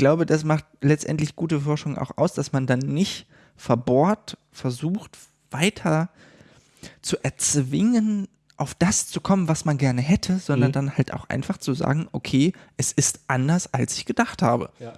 glaube, das macht letztendlich gute Forschung auch aus, dass man dann nicht verbohrt versucht, weiter zu erzwingen, auf das zu kommen, was man gerne hätte, sondern mhm. dann halt auch einfach zu sagen, okay, es ist anders, als ich gedacht habe. Ja.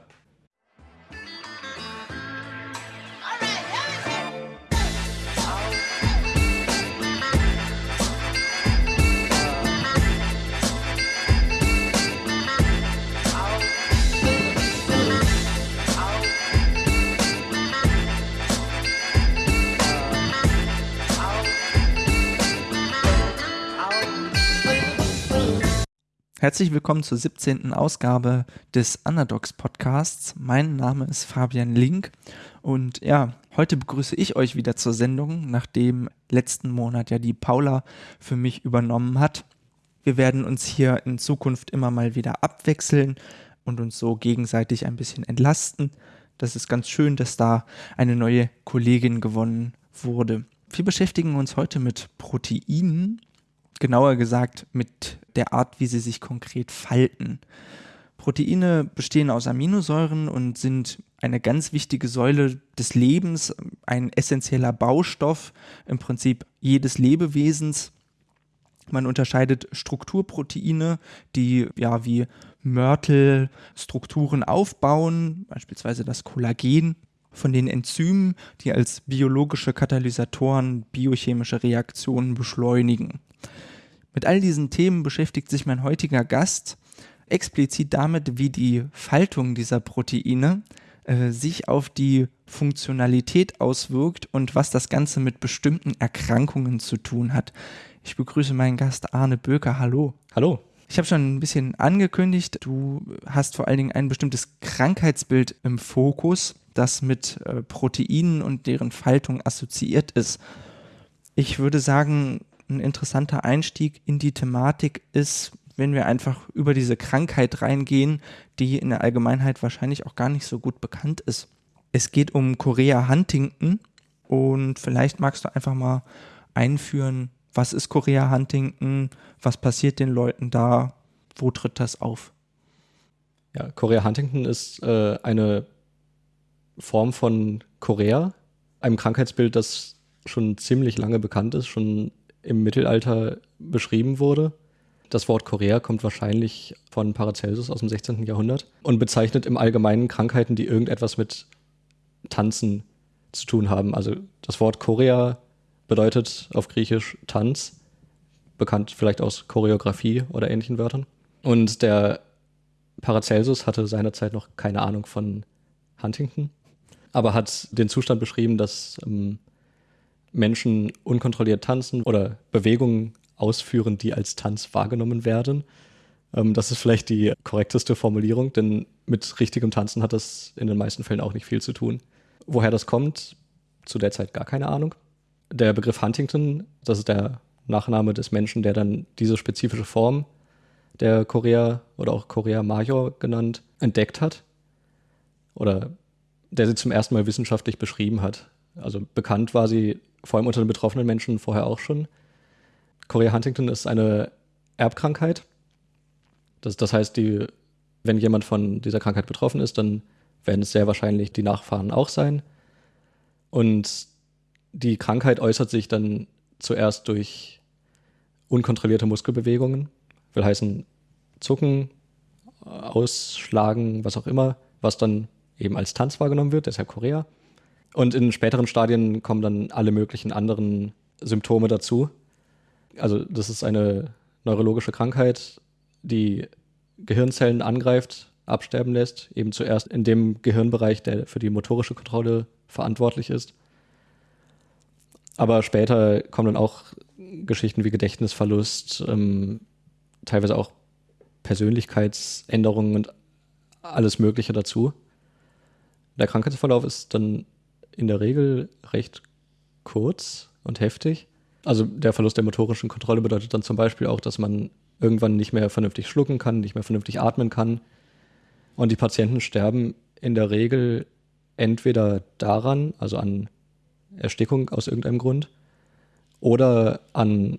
Herzlich willkommen zur 17. Ausgabe des Underdogs Podcasts. Mein Name ist Fabian Link und ja, heute begrüße ich euch wieder zur Sendung, nachdem letzten Monat ja die Paula für mich übernommen hat. Wir werden uns hier in Zukunft immer mal wieder abwechseln und uns so gegenseitig ein bisschen entlasten. Das ist ganz schön, dass da eine neue Kollegin gewonnen wurde. Wir beschäftigen uns heute mit Proteinen genauer gesagt mit der Art, wie sie sich konkret falten. Proteine bestehen aus Aminosäuren und sind eine ganz wichtige Säule des Lebens, ein essentieller Baustoff im Prinzip jedes Lebewesens. Man unterscheidet Strukturproteine, die ja wie Mörtel Strukturen aufbauen, beispielsweise das Kollagen, von den Enzymen, die als biologische Katalysatoren biochemische Reaktionen beschleunigen. Mit all diesen Themen beschäftigt sich mein heutiger Gast explizit damit, wie die Faltung dieser Proteine äh, sich auf die Funktionalität auswirkt und was das Ganze mit bestimmten Erkrankungen zu tun hat. Ich begrüße meinen Gast Arne Böker. Hallo. Hallo. Ich habe schon ein bisschen angekündigt, du hast vor allen Dingen ein bestimmtes Krankheitsbild im Fokus, das mit äh, Proteinen und deren Faltung assoziiert ist. Ich würde sagen, ein interessanter Einstieg in die Thematik ist, wenn wir einfach über diese Krankheit reingehen, die in der Allgemeinheit wahrscheinlich auch gar nicht so gut bekannt ist. Es geht um Korea Huntington und vielleicht magst du einfach mal einführen, was ist Korea Huntington, was passiert den Leuten da, wo tritt das auf? Ja, Korea Huntington ist äh, eine Form von Korea, einem Krankheitsbild, das schon ziemlich lange bekannt ist, schon im Mittelalter beschrieben wurde. Das Wort Korea kommt wahrscheinlich von Paracelsus aus dem 16. Jahrhundert und bezeichnet im Allgemeinen Krankheiten, die irgendetwas mit Tanzen zu tun haben. Also das Wort Korea bedeutet auf Griechisch Tanz, bekannt vielleicht aus Choreografie oder ähnlichen Wörtern. Und der Paracelsus hatte seinerzeit noch keine Ahnung von Huntington, aber hat den Zustand beschrieben, dass ähm, Menschen unkontrolliert tanzen oder Bewegungen ausführen, die als Tanz wahrgenommen werden. Ähm, das ist vielleicht die korrekteste Formulierung, denn mit richtigem Tanzen hat das in den meisten Fällen auch nicht viel zu tun. Woher das kommt, zu der Zeit gar keine Ahnung. Der Begriff Huntington, das ist der Nachname des Menschen, der dann diese spezifische Form der Korea oder auch Korea Major genannt, entdeckt hat. Oder der sie zum ersten Mal wissenschaftlich beschrieben hat. Also bekannt war sie vor allem unter den betroffenen Menschen vorher auch schon. Chorea Huntington ist eine Erbkrankheit. Das, das heißt, die, wenn jemand von dieser Krankheit betroffen ist, dann werden es sehr wahrscheinlich die Nachfahren auch sein. Und die Krankheit äußert sich dann zuerst durch unkontrollierte Muskelbewegungen, will heißen Zucken, Ausschlagen, was auch immer, was dann eben als Tanz wahrgenommen wird, deshalb Korea. Und in späteren Stadien kommen dann alle möglichen anderen Symptome dazu. Also das ist eine neurologische Krankheit, die Gehirnzellen angreift, absterben lässt, eben zuerst in dem Gehirnbereich, der für die motorische Kontrolle verantwortlich ist. Aber später kommen dann auch Geschichten wie Gedächtnisverlust, ähm, teilweise auch Persönlichkeitsänderungen und alles Mögliche dazu. Der Krankheitsverlauf ist dann in der Regel recht kurz und heftig. Also der Verlust der motorischen Kontrolle bedeutet dann zum Beispiel auch, dass man irgendwann nicht mehr vernünftig schlucken kann, nicht mehr vernünftig atmen kann. Und die Patienten sterben in der Regel entweder daran, also an Erstickung aus irgendeinem Grund, oder an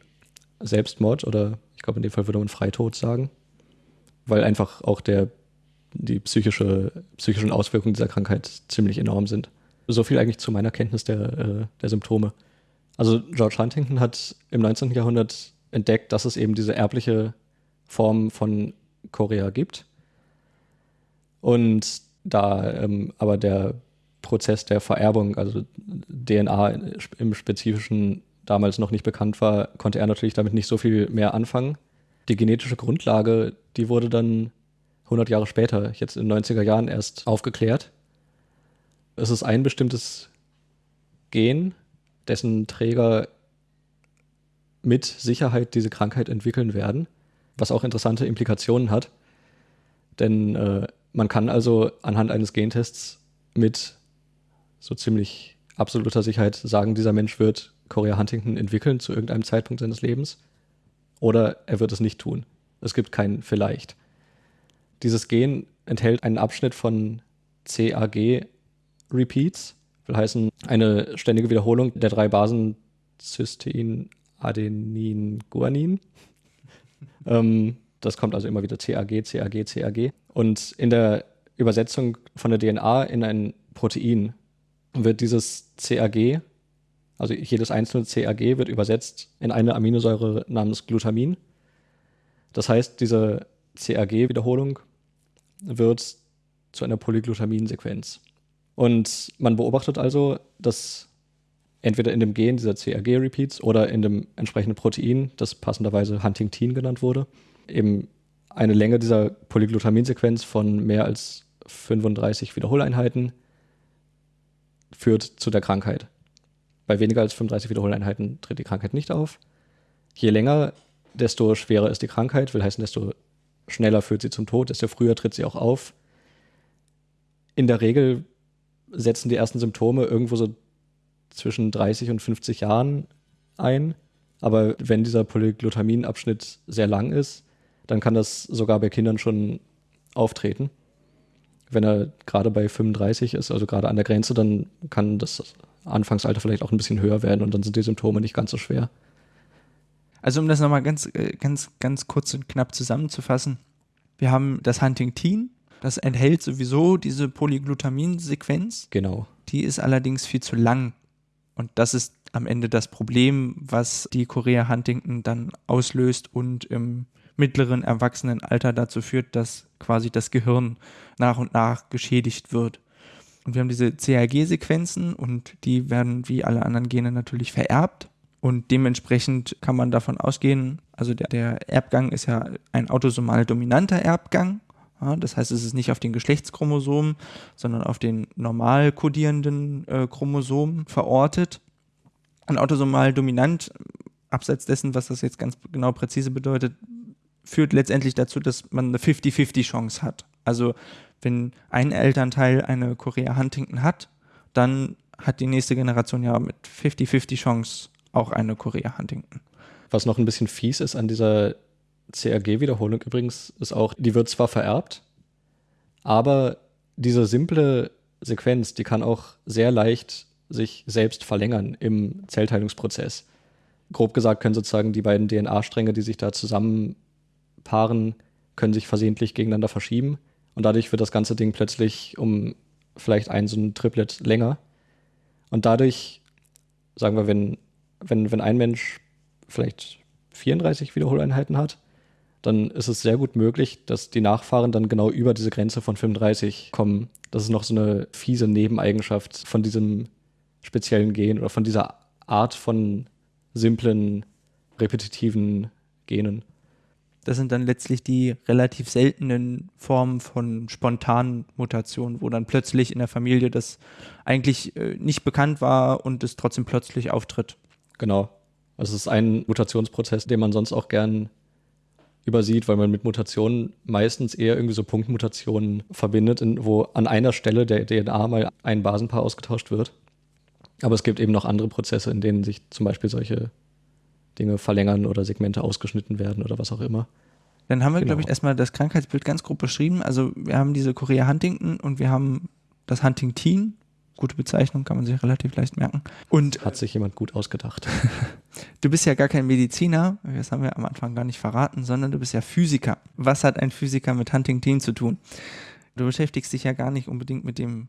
Selbstmord oder ich glaube in dem Fall würde man Freitod sagen, weil einfach auch der, die psychische, psychischen Auswirkungen dieser Krankheit ziemlich enorm sind. So viel eigentlich zu meiner Kenntnis der, äh, der Symptome. Also George Huntington hat im 19. Jahrhundert entdeckt, dass es eben diese erbliche Form von Korea gibt. Und da ähm, aber der Prozess der Vererbung, also DNA im Spezifischen damals noch nicht bekannt war, konnte er natürlich damit nicht so viel mehr anfangen. Die genetische Grundlage, die wurde dann 100 Jahre später, jetzt in den 90er Jahren erst aufgeklärt. Es ist ein bestimmtes Gen, dessen Träger mit Sicherheit diese Krankheit entwickeln werden, was auch interessante Implikationen hat. Denn äh, man kann also anhand eines Gentests mit so ziemlich absoluter Sicherheit sagen, dieser Mensch wird Korea Huntington entwickeln zu irgendeinem Zeitpunkt seines Lebens oder er wird es nicht tun. Es gibt kein vielleicht. Dieses Gen enthält einen Abschnitt von CAG-Repeats, will heißen eine ständige Wiederholung der drei Basen Cystein, Adenin, Guanin. ähm, das kommt also immer wieder CAG, CAG, CAG. Und in der Übersetzung von der DNA in ein Protein wird dieses CAG, also jedes einzelne CAG wird übersetzt in eine Aminosäure namens Glutamin. Das heißt, diese CAG-Wiederholung wird zu einer Polyglutamin-Sequenz. Und man beobachtet also, dass entweder in dem Gen dieser CAG-Repeats oder in dem entsprechenden Protein, das passenderweise Huntingtin genannt wurde, eben eine Länge dieser Polyglutamin-Sequenz von mehr als 35 Wiederholeinheiten führt zu der Krankheit. Bei weniger als 35 Wiederholeinheiten tritt die Krankheit nicht auf. Je länger, desto schwerer ist die Krankheit, will heißen, desto schneller führt sie zum Tod, desto früher tritt sie auch auf. In der Regel setzen die ersten Symptome irgendwo so zwischen 30 und 50 Jahren ein. Aber wenn dieser Polyglutamin-Abschnitt sehr lang ist, dann kann das sogar bei Kindern schon auftreten. Wenn er gerade bei 35 ist, also gerade an der Grenze, dann kann das Anfangsalter vielleicht auch ein bisschen höher werden und dann sind die Symptome nicht ganz so schwer. Also um das nochmal ganz, äh, ganz, ganz kurz und knapp zusammenzufassen. Wir haben das Huntingtin, das enthält sowieso diese Polyglutamin-Sequenz. Genau. Die ist allerdings viel zu lang. Und das ist am Ende das Problem, was die Korea Huntington dann auslöst und im mittleren Erwachsenenalter dazu führt, dass quasi das Gehirn nach und nach geschädigt wird. Und wir haben diese CAG-Sequenzen und die werden wie alle anderen Gene natürlich vererbt. Und dementsprechend kann man davon ausgehen, also der, der Erbgang ist ja ein autosomal dominanter Erbgang. Das heißt, es ist nicht auf den Geschlechtschromosomen, sondern auf den normal kodierenden äh, Chromosomen verortet. Ein autosomal dominant, abseits dessen, was das jetzt ganz genau präzise bedeutet, führt letztendlich dazu, dass man eine 50-50 Chance hat. Also wenn ein Elternteil eine Korea Huntington hat, dann hat die nächste Generation ja mit 50-50 Chance auch eine Korea Huntington. Was noch ein bisschen fies ist an dieser CRG-Wiederholung übrigens, ist auch, die wird zwar vererbt, aber diese simple Sequenz, die kann auch sehr leicht sich selbst verlängern im Zellteilungsprozess. Grob gesagt können sozusagen die beiden DNA-Stränge, die sich da zusammenpaaren, können sich versehentlich gegeneinander verschieben und dadurch wird das ganze Ding plötzlich um vielleicht ein so ein Triplet länger. Und dadurch, sagen wir, wenn wenn, wenn ein Mensch vielleicht 34 Wiederholeinheiten hat, dann ist es sehr gut möglich, dass die Nachfahren dann genau über diese Grenze von 35 kommen. Das ist noch so eine fiese Nebeneigenschaft von diesem speziellen Gen oder von dieser Art von simplen, repetitiven Genen. Das sind dann letztlich die relativ seltenen Formen von spontanen Mutationen, wo dann plötzlich in der Familie das eigentlich äh, nicht bekannt war und es trotzdem plötzlich auftritt. Genau. Also es ist ein Mutationsprozess, den man sonst auch gern übersieht, weil man mit Mutationen meistens eher irgendwie so Punktmutationen verbindet, in, wo an einer Stelle der DNA mal ein Basenpaar ausgetauscht wird. Aber es gibt eben noch andere Prozesse, in denen sich zum Beispiel solche Dinge verlängern oder Segmente ausgeschnitten werden oder was auch immer. Dann haben wir, genau. glaube ich, erstmal das Krankheitsbild ganz grob beschrieben. Also wir haben diese Korea Huntington und wir haben das Huntingtin, Gute Bezeichnung, kann man sich relativ leicht merken. Und hat sich jemand gut ausgedacht. du bist ja gar kein Mediziner, das haben wir am Anfang gar nicht verraten, sondern du bist ja Physiker. Was hat ein Physiker mit Huntington zu tun? Du beschäftigst dich ja gar nicht unbedingt mit dem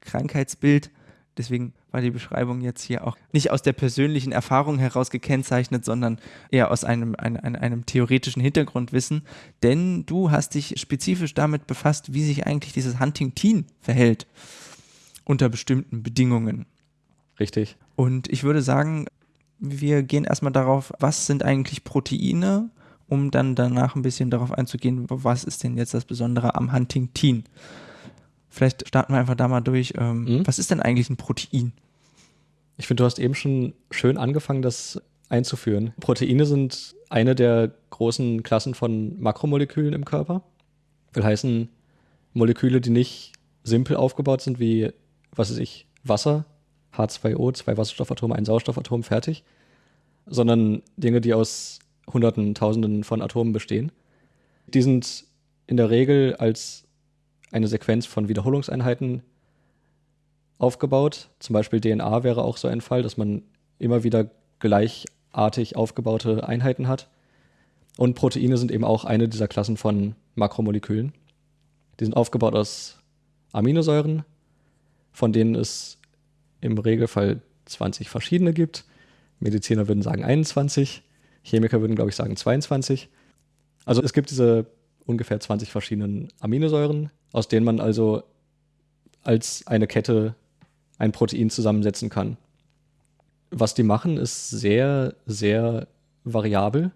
Krankheitsbild. Deswegen war die Beschreibung jetzt hier auch nicht aus der persönlichen Erfahrung heraus gekennzeichnet, sondern eher aus einem, einem, einem theoretischen Hintergrundwissen. Denn du hast dich spezifisch damit befasst, wie sich eigentlich dieses Huntington verhält unter bestimmten Bedingungen. Richtig. Und ich würde sagen, wir gehen erstmal darauf, was sind eigentlich Proteine, um dann danach ein bisschen darauf einzugehen, was ist denn jetzt das Besondere am Huntington. Vielleicht starten wir einfach da mal durch. Ähm, mhm. Was ist denn eigentlich ein Protein? Ich finde, du hast eben schon schön angefangen, das einzuführen. Proteine sind eine der großen Klassen von Makromolekülen im Körper. Will heißen, Moleküle, die nicht simpel aufgebaut sind wie, was weiß ich, Wasser, H2O, zwei Wasserstoffatome, ein Sauerstoffatom, fertig, sondern Dinge, die aus Hunderten, Tausenden von Atomen bestehen. Die sind in der Regel als eine Sequenz von Wiederholungseinheiten aufgebaut. Zum Beispiel DNA wäre auch so ein Fall, dass man immer wieder gleichartig aufgebaute Einheiten hat. Und Proteine sind eben auch eine dieser Klassen von Makromolekülen. Die sind aufgebaut aus Aminosäuren, von denen es im Regelfall 20 verschiedene gibt. Mediziner würden sagen 21, Chemiker würden, glaube ich, sagen 22. Also es gibt diese ungefähr 20 verschiedenen Aminosäuren, aus denen man also als eine Kette ein Protein zusammensetzen kann. Was die machen, ist sehr, sehr variabel.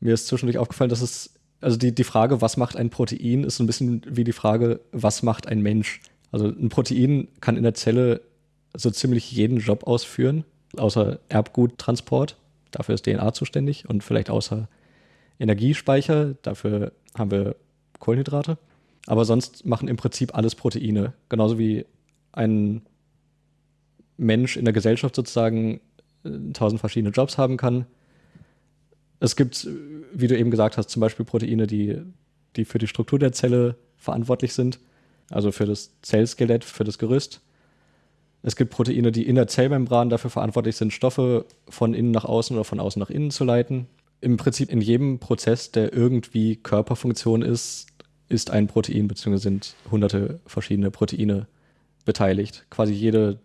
Mir ist zwischendurch aufgefallen, dass es, also die, die Frage, was macht ein Protein, ist so ein bisschen wie die Frage, was macht ein Mensch? Also ein Protein kann in der Zelle so ziemlich jeden Job ausführen, außer Erbguttransport. Dafür ist DNA zuständig und vielleicht außer Energiespeicher. Dafür haben wir Kohlenhydrate. Aber sonst machen im Prinzip alles Proteine. Genauso wie ein Mensch in der Gesellschaft sozusagen äh, tausend verschiedene Jobs haben kann. Es gibt, wie du eben gesagt hast, zum Beispiel Proteine, die, die für die Struktur der Zelle verantwortlich sind, also für das Zellskelett, für das Gerüst. Es gibt Proteine, die in der Zellmembran dafür verantwortlich sind, Stoffe von innen nach außen oder von außen nach innen zu leiten. Im Prinzip in jedem Prozess, der irgendwie Körperfunktion ist, ist ein Protein, beziehungsweise sind hunderte verschiedene Proteine beteiligt. Quasi jede,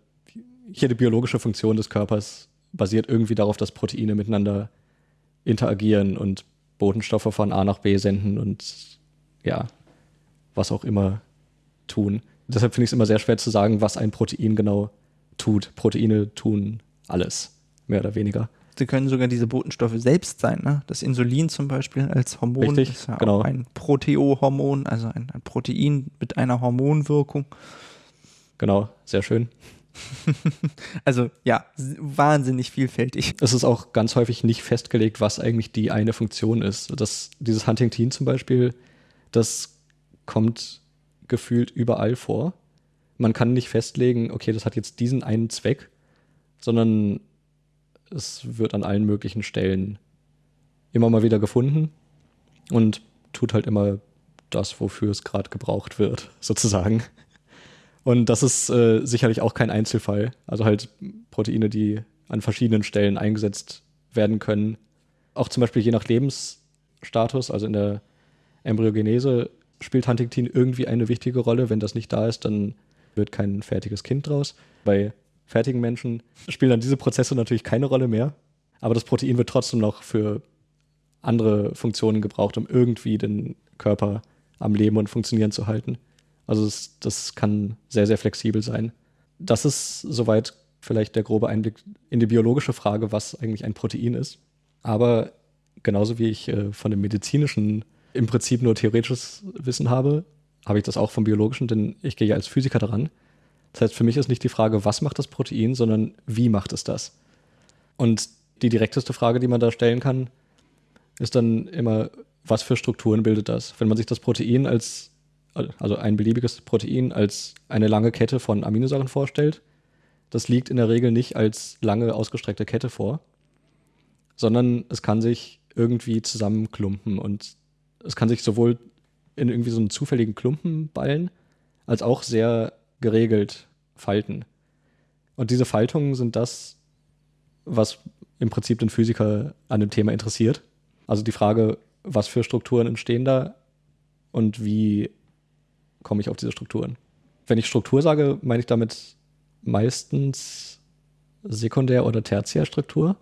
jede biologische Funktion des Körpers basiert irgendwie darauf, dass Proteine miteinander interagieren und Botenstoffe von A nach B senden und ja, was auch immer tun. Deshalb finde ich es immer sehr schwer zu sagen, was ein Protein genau tut. Proteine tun alles, mehr oder weniger. Sie können sogar diese Botenstoffe selbst sein. Ne? Das Insulin zum Beispiel als Hormon Richtig, ist ja genau. auch ein Proteohormon, also ein, ein Protein mit einer Hormonwirkung. Genau, sehr schön. also ja, wahnsinnig vielfältig. Es ist auch ganz häufig nicht festgelegt, was eigentlich die eine Funktion ist. Das, dieses Huntington zum Beispiel, das kommt gefühlt überall vor. Man kann nicht festlegen, okay, das hat jetzt diesen einen Zweck, sondern es wird an allen möglichen Stellen immer mal wieder gefunden und tut halt immer das, wofür es gerade gebraucht wird, sozusagen. Und das ist äh, sicherlich auch kein Einzelfall. Also halt Proteine, die an verschiedenen Stellen eingesetzt werden können. Auch zum Beispiel je nach Lebensstatus, also in der Embryogenese spielt Huntington irgendwie eine wichtige Rolle. Wenn das nicht da ist, dann wird kein fertiges Kind draus. Bei fertigen Menschen spielen dann diese Prozesse natürlich keine Rolle mehr. Aber das Protein wird trotzdem noch für andere Funktionen gebraucht, um irgendwie den Körper am Leben und funktionieren zu halten. Also es, das kann sehr, sehr flexibel sein. Das ist soweit vielleicht der grobe Einblick in die biologische Frage, was eigentlich ein Protein ist. Aber genauso wie ich äh, von dem medizinischen im Prinzip nur theoretisches Wissen habe, habe ich das auch vom biologischen, denn ich gehe ja als Physiker daran. Das heißt, für mich ist nicht die Frage, was macht das Protein, sondern wie macht es das? Und die direkteste Frage, die man da stellen kann, ist dann immer, was für Strukturen bildet das? Wenn man sich das Protein als, also ein beliebiges Protein als eine lange Kette von Aminosäuren vorstellt, das liegt in der Regel nicht als lange ausgestreckte Kette vor, sondern es kann sich irgendwie zusammenklumpen und es kann sich sowohl in irgendwie so einen zufälligen Klumpen ballen, als auch sehr geregelt falten. Und diese Faltungen sind das, was im Prinzip den Physiker an dem Thema interessiert. Also die Frage, was für Strukturen entstehen da und wie komme ich auf diese Strukturen. Wenn ich Struktur sage, meine ich damit meistens Sekundär- oder Tertiärstruktur.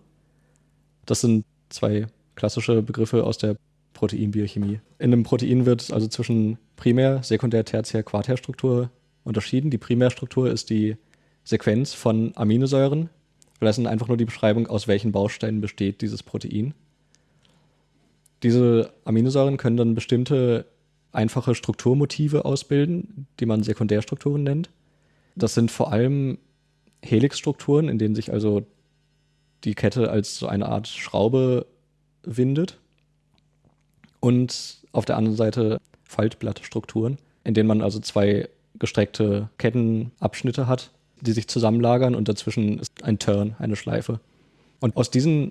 Das sind zwei klassische Begriffe aus der Proteinbiochemie. In einem Protein wird also zwischen Primär-, Sekundär-, Tertiär-, Quartärstruktur unterschieden. Die Primärstruktur ist die Sequenz von Aminosäuren. Das ist einfach nur die Beschreibung, aus welchen Bausteinen besteht dieses Protein. Diese Aminosäuren können dann bestimmte einfache Strukturmotive ausbilden, die man Sekundärstrukturen nennt. Das sind vor allem Helixstrukturen, in denen sich also die Kette als so eine Art Schraube windet. Und auf der anderen Seite Faltblattstrukturen, in denen man also zwei gestreckte Kettenabschnitte hat, die sich zusammenlagern und dazwischen ist ein Turn, eine Schleife. Und aus diesen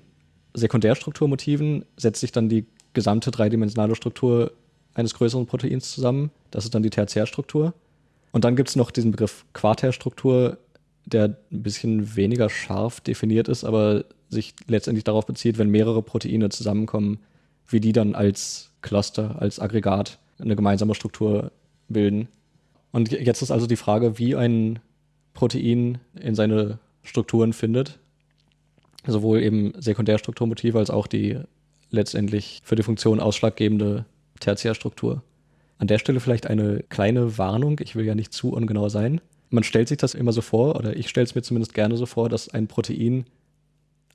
Sekundärstrukturmotiven setzt sich dann die gesamte dreidimensionale Struktur eines größeren Proteins zusammen. Das ist dann die Tertiärstruktur. Und dann gibt es noch diesen Begriff Quartärstruktur, der ein bisschen weniger scharf definiert ist, aber sich letztendlich darauf bezieht, wenn mehrere Proteine zusammenkommen, wie die dann als Cluster, als Aggregat eine gemeinsame Struktur bilden. Und jetzt ist also die Frage, wie ein Protein in seine Strukturen findet. Sowohl eben Sekundärstrukturmotive als auch die letztendlich für die Funktion ausschlaggebende Tertiärstruktur. An der Stelle vielleicht eine kleine Warnung, ich will ja nicht zu ungenau sein. Man stellt sich das immer so vor, oder ich stelle es mir zumindest gerne so vor, dass ein Protein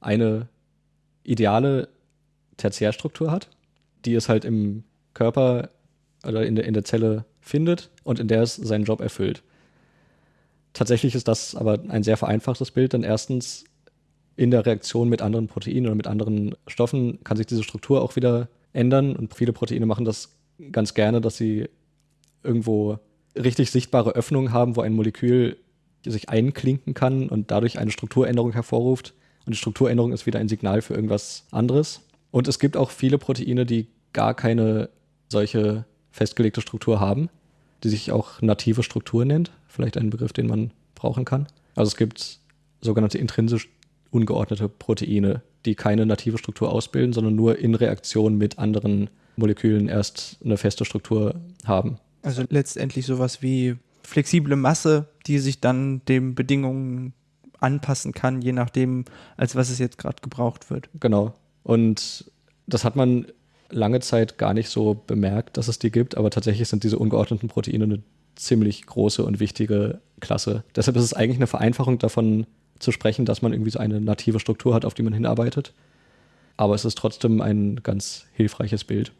eine ideale Tertiärstruktur hat, die es halt im Körper oder in der, in der Zelle findet und in der es seinen Job erfüllt. Tatsächlich ist das aber ein sehr vereinfachtes Bild, denn erstens in der Reaktion mit anderen Proteinen oder mit anderen Stoffen kann sich diese Struktur auch wieder ändern. Und viele Proteine machen das ganz gerne, dass sie irgendwo richtig sichtbare Öffnungen haben, wo ein Molekül sich einklinken kann und dadurch eine Strukturänderung hervorruft. Und die Strukturänderung ist wieder ein Signal für irgendwas anderes. Und es gibt auch viele Proteine, die gar keine solche festgelegte Struktur haben, die sich auch native Struktur nennt. Vielleicht ein Begriff, den man brauchen kann. Also es gibt sogenannte intrinsisch ungeordnete Proteine, die keine native Struktur ausbilden, sondern nur in Reaktion mit anderen Molekülen erst eine feste Struktur haben. Also letztendlich sowas wie flexible Masse, die sich dann den Bedingungen anpassen kann, je nachdem, als was es jetzt gerade gebraucht wird. Genau. Und das hat man lange Zeit gar nicht so bemerkt, dass es die gibt, aber tatsächlich sind diese ungeordneten Proteine eine ziemlich große und wichtige Klasse. Deshalb ist es eigentlich eine Vereinfachung davon zu sprechen, dass man irgendwie so eine native Struktur hat, auf die man hinarbeitet. Aber es ist trotzdem ein ganz hilfreiches Bild.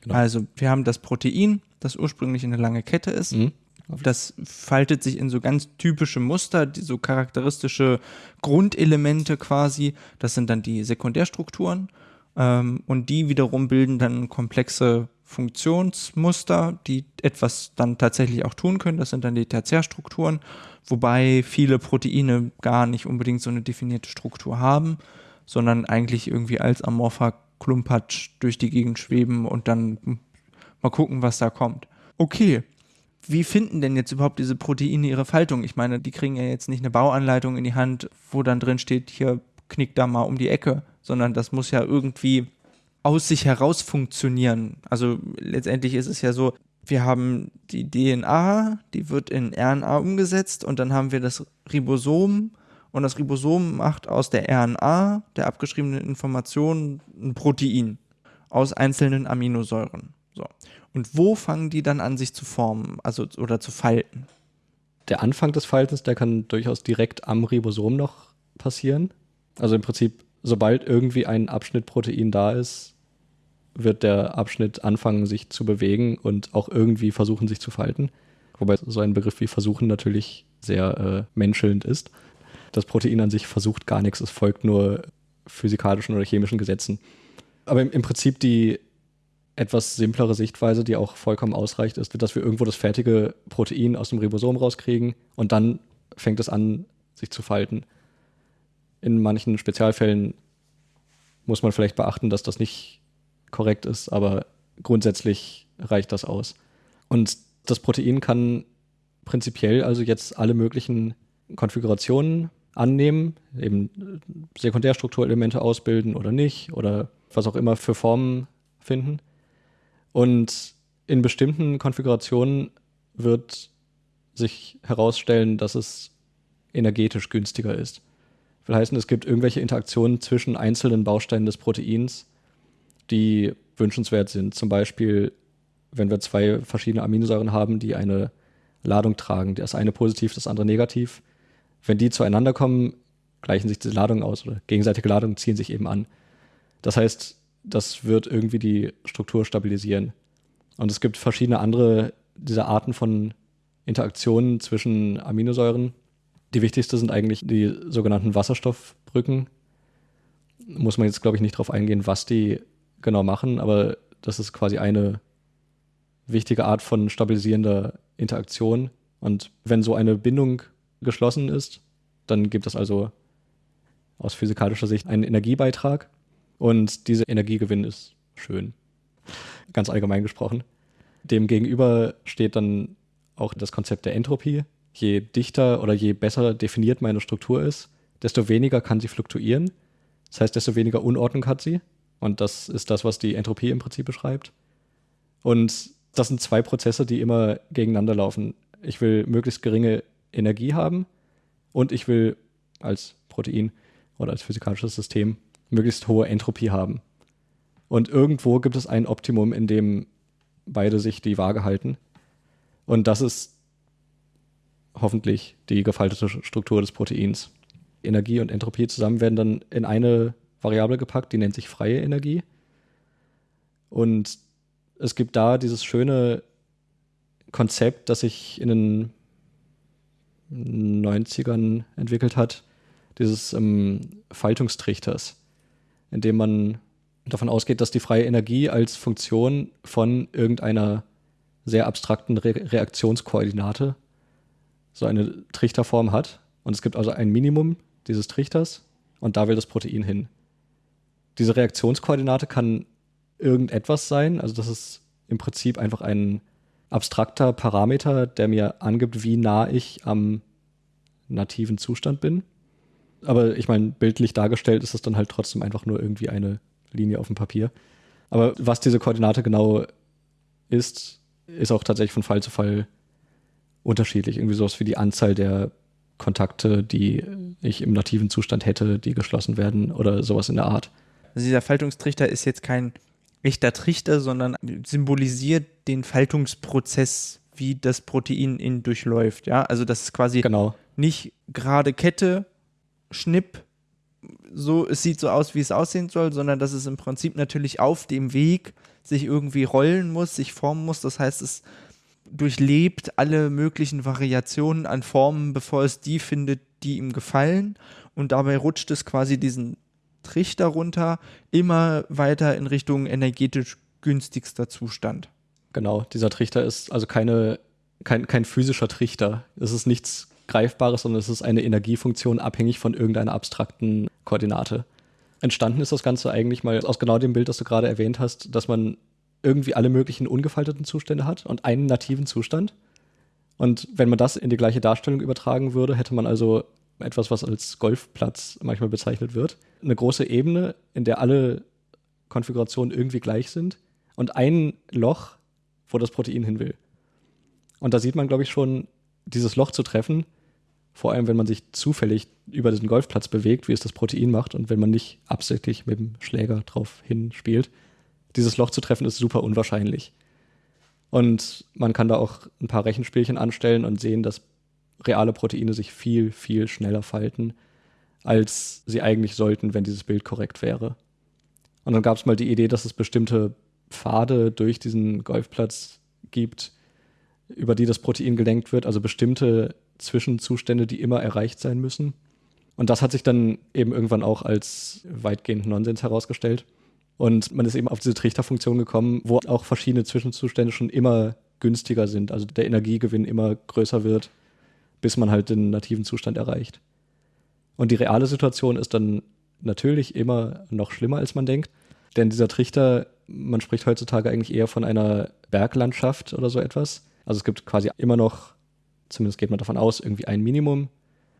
Genau. Also wir haben das Protein, das ursprünglich eine lange Kette ist. Mhm. Das faltet sich in so ganz typische Muster, die so charakteristische Grundelemente quasi. Das sind dann die Sekundärstrukturen. Ähm, und die wiederum bilden dann komplexe Funktionsmuster, die etwas dann tatsächlich auch tun können. Das sind dann die Tertiärstrukturen, wobei viele Proteine gar nicht unbedingt so eine definierte Struktur haben, sondern eigentlich irgendwie als amorpher Klumpatsch durch die Gegend schweben und dann mal gucken, was da kommt. Okay, wie finden denn jetzt überhaupt diese Proteine ihre Faltung? Ich meine, die kriegen ja jetzt nicht eine Bauanleitung in die Hand, wo dann drin steht, hier knickt da mal um die Ecke, sondern das muss ja irgendwie aus sich heraus funktionieren. Also letztendlich ist es ja so, wir haben die DNA, die wird in RNA umgesetzt und dann haben wir das Ribosom und das Ribosom macht aus der RNA, der abgeschriebenen Information, ein Protein aus einzelnen Aminosäuren. So. Und wo fangen die dann an, sich zu formen, also oder zu falten? Der Anfang des Faltens, der kann durchaus direkt am Ribosom noch passieren. Also im Prinzip, sobald irgendwie ein Abschnitt Protein da ist, wird der Abschnitt anfangen, sich zu bewegen und auch irgendwie versuchen, sich zu falten. Wobei so ein Begriff wie versuchen natürlich sehr äh, menschelnd ist das Protein an sich versucht gar nichts, es folgt nur physikalischen oder chemischen Gesetzen. Aber im, im Prinzip die etwas simplere Sichtweise, die auch vollkommen ausreicht, ist, dass wir irgendwo das fertige Protein aus dem Ribosom rauskriegen und dann fängt es an, sich zu falten. In manchen Spezialfällen muss man vielleicht beachten, dass das nicht korrekt ist, aber grundsätzlich reicht das aus. Und das Protein kann prinzipiell also jetzt alle möglichen Konfigurationen annehmen, eben Sekundärstrukturelemente ausbilden oder nicht oder was auch immer für Formen finden. Und in bestimmten Konfigurationen wird sich herausstellen, dass es energetisch günstiger ist. Will heißen, es gibt irgendwelche Interaktionen zwischen einzelnen Bausteinen des Proteins, die wünschenswert sind. Zum Beispiel, wenn wir zwei verschiedene Aminosäuren haben, die eine Ladung tragen, das eine positiv, das andere negativ. Wenn die zueinander kommen, gleichen sich diese Ladungen aus oder gegenseitige Ladungen ziehen sich eben an. Das heißt, das wird irgendwie die Struktur stabilisieren. Und es gibt verschiedene andere dieser Arten von Interaktionen zwischen Aminosäuren. Die wichtigste sind eigentlich die sogenannten Wasserstoffbrücken. Muss man jetzt, glaube ich, nicht darauf eingehen, was die genau machen, aber das ist quasi eine wichtige Art von stabilisierender Interaktion. Und wenn so eine Bindung geschlossen ist, dann gibt es also aus physikalischer Sicht einen Energiebeitrag. Und dieser Energiegewinn ist schön. Ganz allgemein gesprochen. Demgegenüber steht dann auch das Konzept der Entropie. Je dichter oder je besser definiert meine Struktur ist, desto weniger kann sie fluktuieren. Das heißt, desto weniger Unordnung hat sie. Und das ist das, was die Entropie im Prinzip beschreibt. Und das sind zwei Prozesse, die immer gegeneinander laufen. Ich will möglichst geringe Energie haben und ich will als Protein oder als physikalisches System möglichst hohe Entropie haben. Und irgendwo gibt es ein Optimum, in dem beide sich die Waage halten. Und das ist hoffentlich die gefaltete Struktur des Proteins. Energie und Entropie zusammen werden dann in eine Variable gepackt, die nennt sich freie Energie. Und es gibt da dieses schöne Konzept, das sich in den 90ern entwickelt hat, dieses ähm, Faltungstrichters, in dem man davon ausgeht, dass die freie Energie als Funktion von irgendeiner sehr abstrakten Re Reaktionskoordinate so eine Trichterform hat. Und es gibt also ein Minimum dieses Trichters und da will das Protein hin. Diese Reaktionskoordinate kann irgendetwas sein. Also das ist im Prinzip einfach ein abstrakter Parameter, der mir angibt, wie nah ich am nativen Zustand bin. Aber ich meine, bildlich dargestellt ist es dann halt trotzdem einfach nur irgendwie eine Linie auf dem Papier. Aber was diese Koordinate genau ist, ist auch tatsächlich von Fall zu Fall unterschiedlich. Irgendwie sowas wie die Anzahl der Kontakte, die ich im nativen Zustand hätte, die geschlossen werden oder sowas in der Art. Also dieser Faltungstrichter ist jetzt kein echter Trichter, sondern symbolisiert den Faltungsprozess, wie das Protein ihn durchläuft. Ja, also das ist quasi genau. nicht gerade Kette, Schnipp, so, es sieht so aus, wie es aussehen soll, sondern dass es im Prinzip natürlich auf dem Weg sich irgendwie rollen muss, sich formen muss. Das heißt, es durchlebt alle möglichen Variationen an Formen, bevor es die findet, die ihm gefallen. Und dabei rutscht es quasi diesen Trichter runter, immer weiter in Richtung energetisch günstigster Zustand. Genau, dieser Trichter ist also keine, kein, kein physischer Trichter. Es ist nichts Greifbares, sondern es ist eine Energiefunktion abhängig von irgendeiner abstrakten Koordinate. Entstanden ist das Ganze eigentlich mal aus genau dem Bild, das du gerade erwähnt hast, dass man irgendwie alle möglichen ungefalteten Zustände hat und einen nativen Zustand. Und wenn man das in die gleiche Darstellung übertragen würde, hätte man also etwas, was als Golfplatz manchmal bezeichnet wird. Eine große Ebene, in der alle Konfigurationen irgendwie gleich sind und ein Loch, wo das Protein hin will. Und da sieht man, glaube ich, schon, dieses Loch zu treffen, vor allem wenn man sich zufällig über diesen Golfplatz bewegt, wie es das Protein macht und wenn man nicht absichtlich mit dem Schläger drauf hinspielt. Dieses Loch zu treffen ist super unwahrscheinlich. Und man kann da auch ein paar Rechenspielchen anstellen und sehen, dass reale Proteine sich viel, viel schneller falten, als sie eigentlich sollten, wenn dieses Bild korrekt wäre. Und dann gab es mal die Idee, dass es bestimmte Pfade durch diesen Golfplatz gibt, über die das Protein gelenkt wird, also bestimmte Zwischenzustände, die immer erreicht sein müssen. Und das hat sich dann eben irgendwann auch als weitgehend Nonsens herausgestellt. Und man ist eben auf diese Trichterfunktion gekommen, wo auch verschiedene Zwischenzustände schon immer günstiger sind, also der Energiegewinn immer größer wird bis man halt den nativen Zustand erreicht. Und die reale Situation ist dann natürlich immer noch schlimmer, als man denkt. Denn dieser Trichter, man spricht heutzutage eigentlich eher von einer Berglandschaft oder so etwas. Also es gibt quasi immer noch, zumindest geht man davon aus, irgendwie ein Minimum.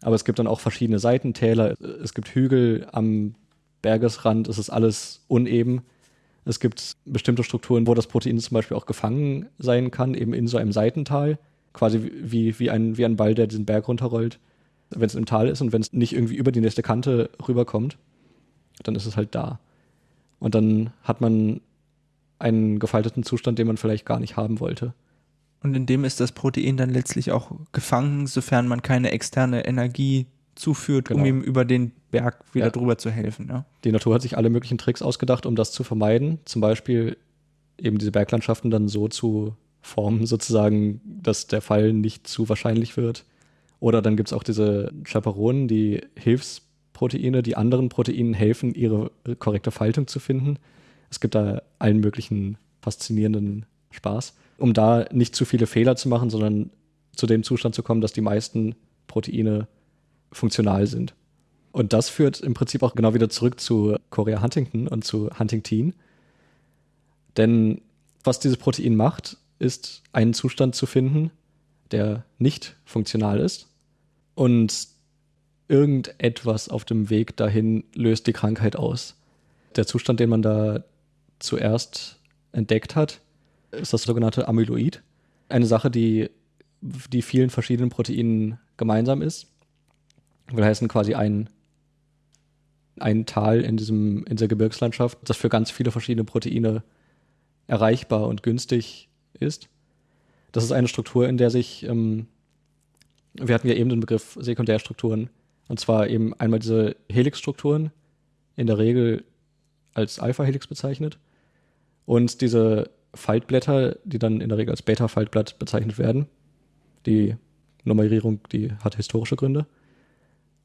Aber es gibt dann auch verschiedene Seitentäler. Es gibt Hügel am Bergesrand. Es ist alles uneben. Es gibt bestimmte Strukturen, wo das Protein zum Beispiel auch gefangen sein kann, eben in so einem Seitental, quasi wie, wie, ein, wie ein Ball, der diesen Berg runterrollt. Wenn es im Tal ist und wenn es nicht irgendwie über die nächste Kante rüberkommt, dann ist es halt da. Und dann hat man einen gefalteten Zustand, den man vielleicht gar nicht haben wollte. Und in dem ist das Protein dann letztlich auch gefangen, sofern man keine externe Energie zuführt, genau. um ihm über den Berg wieder ja. drüber zu helfen. Ja. Die Natur hat sich alle möglichen Tricks ausgedacht, um das zu vermeiden. Zum Beispiel eben diese Berglandschaften dann so zu formen, sozusagen, dass der Fall nicht zu wahrscheinlich wird. Oder dann gibt es auch diese Chaperonen, die Hilfsproteine, die anderen Proteinen helfen, ihre korrekte Faltung zu finden. Es gibt da allen möglichen faszinierenden Spaß, um da nicht zu viele Fehler zu machen, sondern zu dem Zustand zu kommen, dass die meisten Proteine funktional sind. Und das führt im Prinzip auch genau wieder zurück zu Korea Huntington und zu Huntington. Denn was dieses Protein macht, ist einen Zustand zu finden, der nicht funktional ist. Und irgendetwas auf dem Weg dahin löst die Krankheit aus. Der Zustand, den man da zuerst entdeckt hat, ist das sogenannte Amyloid. Eine Sache, die die vielen verschiedenen Proteinen gemeinsam ist. Will heißen quasi ein, ein Tal in, diesem, in dieser Gebirgslandschaft, das für ganz viele verschiedene Proteine erreichbar und günstig ist. Das ist eine Struktur, in der sich, ähm, wir hatten ja eben den Begriff Sekundärstrukturen, und zwar eben einmal diese Helixstrukturen, in der Regel als Alpha-Helix bezeichnet, und diese Faltblätter, die dann in der Regel als Beta-Faltblatt bezeichnet werden. Die Nummerierung, die hat historische Gründe.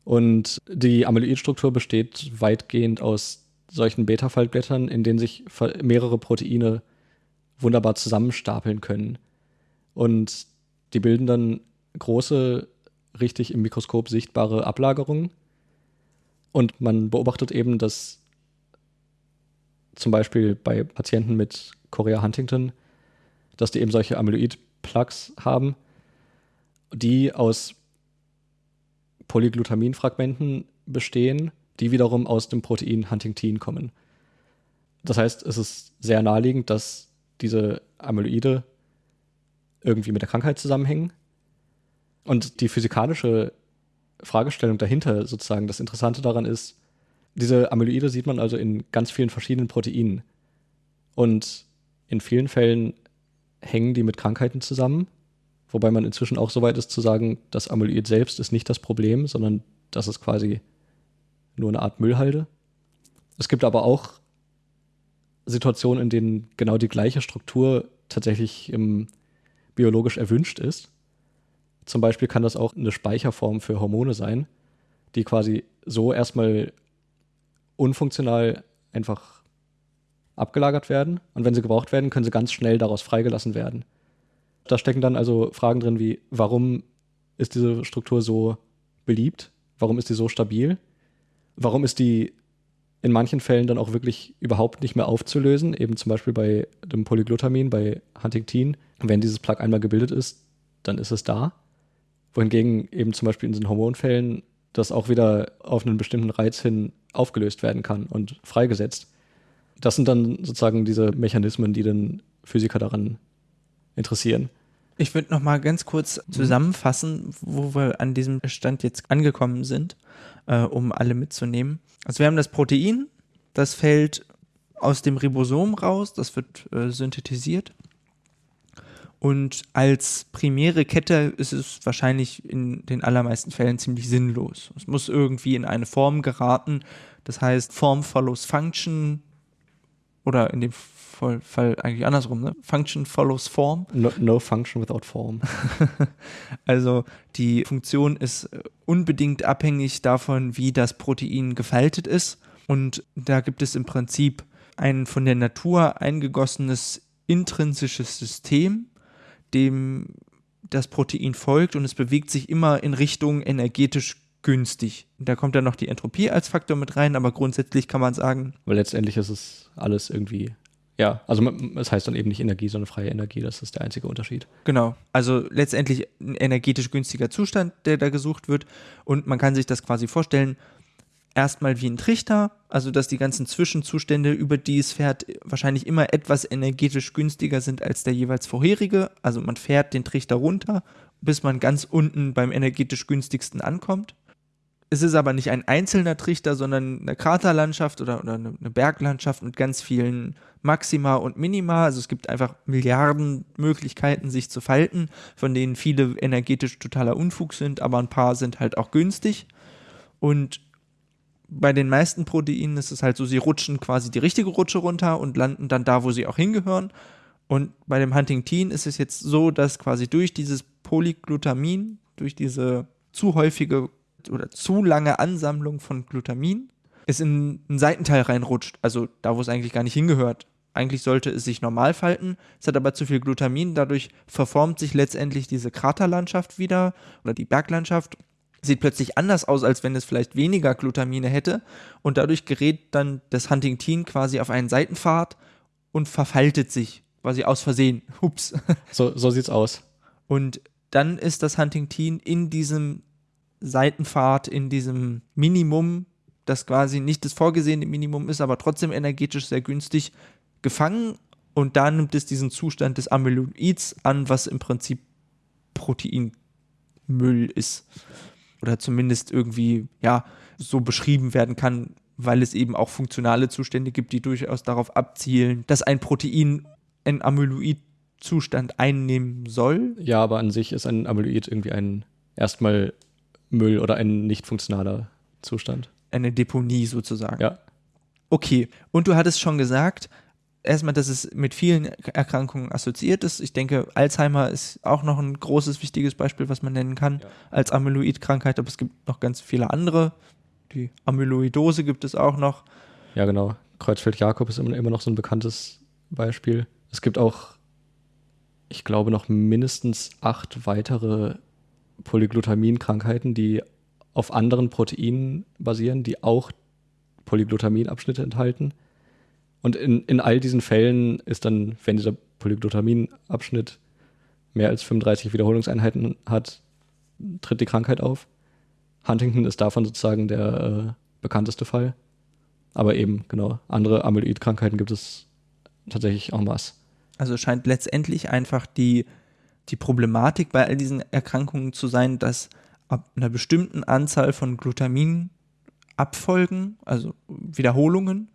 Und die Amyloidstruktur besteht weitgehend aus solchen Beta-Faltblättern, in denen sich mehrere Proteine wunderbar zusammenstapeln können. Und die bilden dann große, richtig im Mikroskop sichtbare Ablagerungen. Und man beobachtet eben, dass zum Beispiel bei Patienten mit Chorea Huntington, dass die eben solche Amyloid-Plugs haben, die aus Polyglutaminfragmenten bestehen, die wiederum aus dem Protein Huntingtin kommen. Das heißt, es ist sehr naheliegend, dass diese Amyloide irgendwie mit der Krankheit zusammenhängen. Und die physikalische Fragestellung dahinter, sozusagen, das Interessante daran ist, diese Amyloide sieht man also in ganz vielen verschiedenen Proteinen. Und in vielen Fällen hängen die mit Krankheiten zusammen, wobei man inzwischen auch so weit ist zu sagen, das Amyloid selbst ist nicht das Problem, sondern das ist quasi nur eine Art Müllhalde. Es gibt aber auch Situationen, in denen genau die gleiche Struktur tatsächlich ähm, biologisch erwünscht ist. Zum Beispiel kann das auch eine Speicherform für Hormone sein, die quasi so erstmal unfunktional einfach abgelagert werden. Und wenn sie gebraucht werden, können sie ganz schnell daraus freigelassen werden. Da stecken dann also Fragen drin wie, warum ist diese Struktur so beliebt? Warum ist die so stabil? Warum ist die in manchen Fällen dann auch wirklich überhaupt nicht mehr aufzulösen, eben zum Beispiel bei dem Polyglutamin, bei Huntingtin. Wenn dieses Plug einmal gebildet ist, dann ist es da. Wohingegen eben zum Beispiel in diesen Hormonfällen das auch wieder auf einen bestimmten Reiz hin aufgelöst werden kann und freigesetzt. Das sind dann sozusagen diese Mechanismen, die den Physiker daran interessieren. Ich würde noch mal ganz kurz mhm. zusammenfassen, wo wir an diesem Stand jetzt angekommen sind, äh, um alle mitzunehmen. Also wir haben das Protein, das fällt aus dem Ribosom raus, das wird äh, synthetisiert. Und als primäre Kette ist es wahrscheinlich in den allermeisten Fällen ziemlich sinnlos. Es muss irgendwie in eine Form geraten. Das heißt, Form follows Function oder in dem Fall eigentlich andersrum, ne? Function follows Form. No, no function without form. also die Funktion ist unbedingt abhängig davon, wie das Protein gefaltet ist. Und da gibt es im Prinzip ein von der Natur eingegossenes intrinsisches System, dem das Protein folgt und es bewegt sich immer in Richtung energetisch günstig. Da kommt dann noch die Entropie als Faktor mit rein, aber grundsätzlich kann man sagen. Weil letztendlich ist es alles irgendwie ja, also es heißt dann eben nicht Energie, sondern freie Energie. Das ist der einzige Unterschied. Genau. Also letztendlich ein energetisch günstiger Zustand, der da gesucht wird. Und man kann sich das quasi vorstellen, erstmal wie ein Trichter, also dass die ganzen Zwischenzustände, über die es fährt, wahrscheinlich immer etwas energetisch günstiger sind als der jeweils vorherige. Also man fährt den Trichter runter, bis man ganz unten beim energetisch günstigsten ankommt. Es ist aber nicht ein einzelner Trichter, sondern eine Kraterlandschaft oder, oder eine Berglandschaft mit ganz vielen Maxima und Minima. Also es gibt einfach Milliarden Möglichkeiten, sich zu falten, von denen viele energetisch totaler Unfug sind, aber ein paar sind halt auch günstig. Und bei den meisten Proteinen ist es halt so, sie rutschen quasi die richtige Rutsche runter und landen dann da, wo sie auch hingehören. Und bei dem Huntingtin ist es jetzt so, dass quasi durch dieses Polyglutamin, durch diese zu häufige oder zu lange Ansammlung von Glutamin es in einen Seitenteil reinrutscht, also da, wo es eigentlich gar nicht hingehört. Eigentlich sollte es sich normal falten, es hat aber zu viel Glutamin, dadurch verformt sich letztendlich diese Kraterlandschaft wieder oder die Berglandschaft, sieht plötzlich anders aus, als wenn es vielleicht weniger Glutamine hätte und dadurch gerät dann das Huntingtin quasi auf einen Seitenpfad und verfaltet sich quasi aus Versehen. Hups. So, so sieht's aus. Und dann ist das Huntingtin in diesem Seitenfahrt in diesem Minimum, das quasi nicht das vorgesehene Minimum ist, aber trotzdem energetisch sehr günstig, gefangen und da nimmt es diesen Zustand des Amyloids an, was im Prinzip Proteinmüll ist. Oder zumindest irgendwie, ja, so beschrieben werden kann, weil es eben auch funktionale Zustände gibt, die durchaus darauf abzielen, dass ein Protein einen Amyloid-Zustand einnehmen soll. Ja, aber an sich ist ein Amyloid irgendwie ein erstmal Müll oder ein nicht funktionaler Zustand. Eine Deponie sozusagen. Ja. Okay, und du hattest schon gesagt, erstmal, dass es mit vielen Erkrankungen assoziiert ist. Ich denke, Alzheimer ist auch noch ein großes, wichtiges Beispiel, was man nennen kann ja. als Amyloid-Krankheit, aber es gibt noch ganz viele andere. Die Amyloidose gibt es auch noch. Ja, genau. Kreuzfeld-Jakob ist immer noch so ein bekanntes Beispiel. Es gibt auch, ich glaube, noch mindestens acht weitere Polyglutamin-Krankheiten, die auf anderen Proteinen basieren, die auch Polyglutaminabschnitte enthalten. Und in, in all diesen Fällen ist dann, wenn dieser Polyglutaminabschnitt mehr als 35 Wiederholungseinheiten hat, tritt die Krankheit auf. Huntington ist davon sozusagen der äh, bekannteste Fall. Aber eben, genau, andere Amyloid-Krankheiten gibt es tatsächlich en masse. Also scheint letztendlich einfach die die Problematik bei all diesen Erkrankungen zu sein, dass ab einer bestimmten Anzahl von Glutaminabfolgen, also Wiederholungen,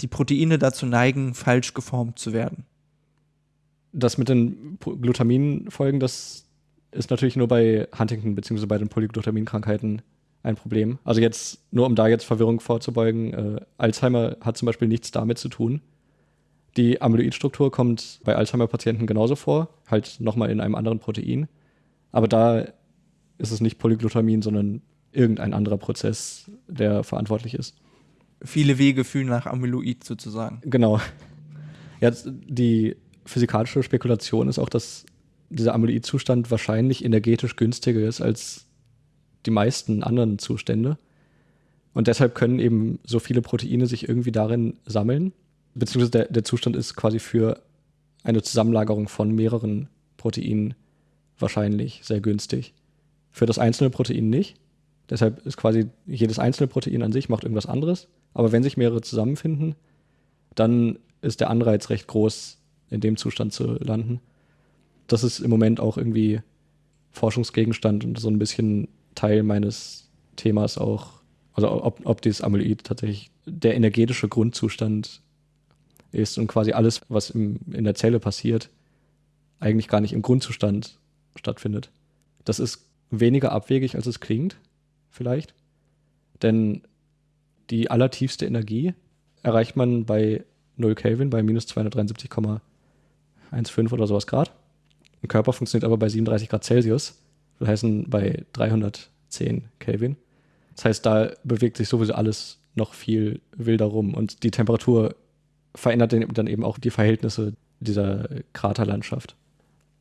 die Proteine dazu neigen, falsch geformt zu werden. Das mit den Glutaminfolgen, das ist natürlich nur bei Huntington bzw. bei den Polyglutaminkrankheiten ein Problem. Also jetzt, nur um da jetzt Verwirrung vorzubeugen, äh, Alzheimer hat zum Beispiel nichts damit zu tun. Die Amyloidstruktur kommt bei Alzheimer-Patienten genauso vor, halt nochmal in einem anderen Protein. Aber da ist es nicht Polyglutamin, sondern irgendein anderer Prozess, der verantwortlich ist. Viele Wege führen nach Amyloid sozusagen. Genau. Jetzt die physikalische Spekulation ist auch, dass dieser Amyloid-Zustand wahrscheinlich energetisch günstiger ist als die meisten anderen Zustände. Und deshalb können eben so viele Proteine sich irgendwie darin sammeln beziehungsweise der, der Zustand ist quasi für eine Zusammenlagerung von mehreren Proteinen wahrscheinlich sehr günstig. Für das einzelne Protein nicht. Deshalb ist quasi jedes einzelne Protein an sich macht irgendwas anderes. Aber wenn sich mehrere zusammenfinden, dann ist der Anreiz recht groß, in dem Zustand zu landen. Das ist im Moment auch irgendwie Forschungsgegenstand und so ein bisschen Teil meines Themas auch. Also ob, ob dieses Amyloid tatsächlich der energetische Grundzustand ist und quasi alles, was im, in der Zelle passiert, eigentlich gar nicht im Grundzustand stattfindet. Das ist weniger abwegig, als es klingt, vielleicht. Denn die allertiefste Energie erreicht man bei 0 Kelvin, bei minus 273,15 oder sowas Grad. Ein Körper funktioniert aber bei 37 Grad Celsius, das heißt bei 310 Kelvin. Das heißt, da bewegt sich sowieso alles noch viel wilder rum und die Temperatur verändert dann eben auch die Verhältnisse dieser Kraterlandschaft.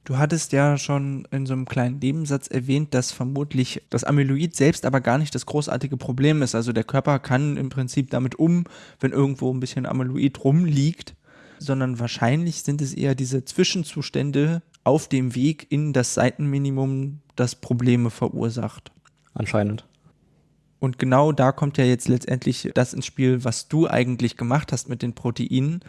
Du hattest ja schon in so einem kleinen Nebensatz erwähnt, dass vermutlich das Amyloid selbst aber gar nicht das großartige Problem ist. Also der Körper kann im Prinzip damit um, wenn irgendwo ein bisschen Amyloid rumliegt, sondern wahrscheinlich sind es eher diese Zwischenzustände auf dem Weg in das Seitenminimum, das Probleme verursacht. Anscheinend. Und genau da kommt ja jetzt letztendlich das ins Spiel, was du eigentlich gemacht hast mit den Proteinen.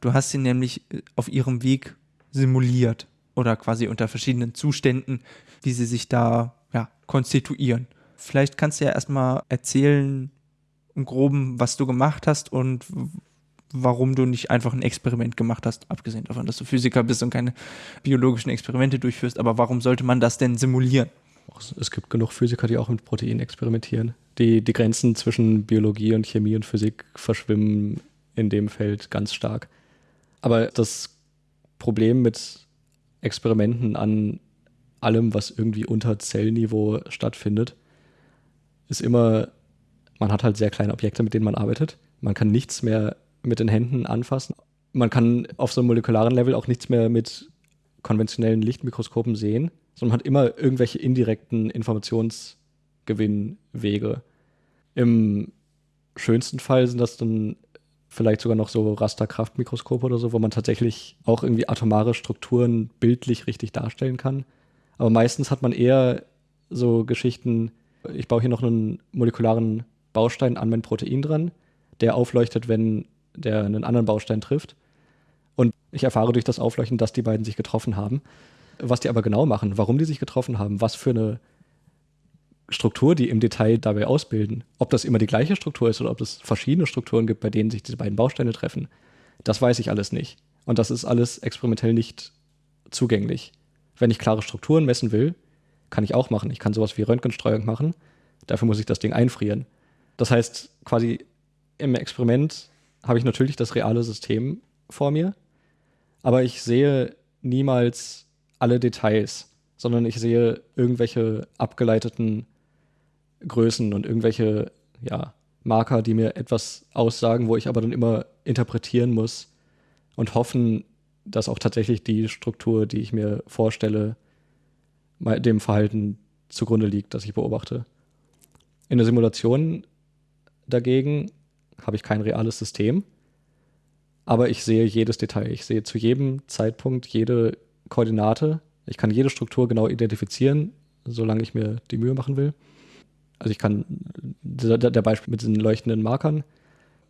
Du hast sie nämlich auf ihrem Weg simuliert oder quasi unter verschiedenen Zuständen, wie sie sich da ja, konstituieren. Vielleicht kannst du ja erstmal erzählen, im Groben, was du gemacht hast und warum du nicht einfach ein Experiment gemacht hast, abgesehen davon, dass du Physiker bist und keine biologischen Experimente durchführst. Aber warum sollte man das denn simulieren? Es gibt genug Physiker, die auch mit Proteinen experimentieren. Die, die Grenzen zwischen Biologie und Chemie und Physik verschwimmen in dem Feld ganz stark. Aber das Problem mit Experimenten an allem, was irgendwie unter Zellniveau stattfindet, ist immer, man hat halt sehr kleine Objekte, mit denen man arbeitet. Man kann nichts mehr mit den Händen anfassen. Man kann auf so einem molekularen Level auch nichts mehr mit konventionellen Lichtmikroskopen sehen, sondern hat immer irgendwelche indirekten Informationsgewinnwege. Im schönsten Fall sind das dann vielleicht sogar noch so Rasterkraftmikroskope oder so, wo man tatsächlich auch irgendwie atomare Strukturen bildlich richtig darstellen kann. Aber meistens hat man eher so Geschichten, ich baue hier noch einen molekularen Baustein an mein Protein dran, der aufleuchtet, wenn der einen anderen Baustein trifft. Und ich erfahre durch das Aufleuchten, dass die beiden sich getroffen haben. Was die aber genau machen, warum die sich getroffen haben, was für eine Struktur die im Detail dabei ausbilden, ob das immer die gleiche Struktur ist oder ob es verschiedene Strukturen gibt, bei denen sich diese beiden Bausteine treffen, das weiß ich alles nicht. Und das ist alles experimentell nicht zugänglich. Wenn ich klare Strukturen messen will, kann ich auch machen. Ich kann sowas wie Röntgenstreuung machen. Dafür muss ich das Ding einfrieren. Das heißt, quasi im Experiment habe ich natürlich das reale System vor mir, aber ich sehe niemals alle Details, sondern ich sehe irgendwelche abgeleiteten Größen und irgendwelche ja, Marker, die mir etwas aussagen, wo ich aber dann immer interpretieren muss und hoffen, dass auch tatsächlich die Struktur, die ich mir vorstelle, dem Verhalten zugrunde liegt, das ich beobachte. In der Simulation dagegen habe ich kein reales System, aber ich sehe jedes Detail. Ich sehe zu jedem Zeitpunkt jede Koordinate. Ich kann jede Struktur genau identifizieren, solange ich mir die Mühe machen will. Also ich kann, der, der Beispiel mit den leuchtenden Markern,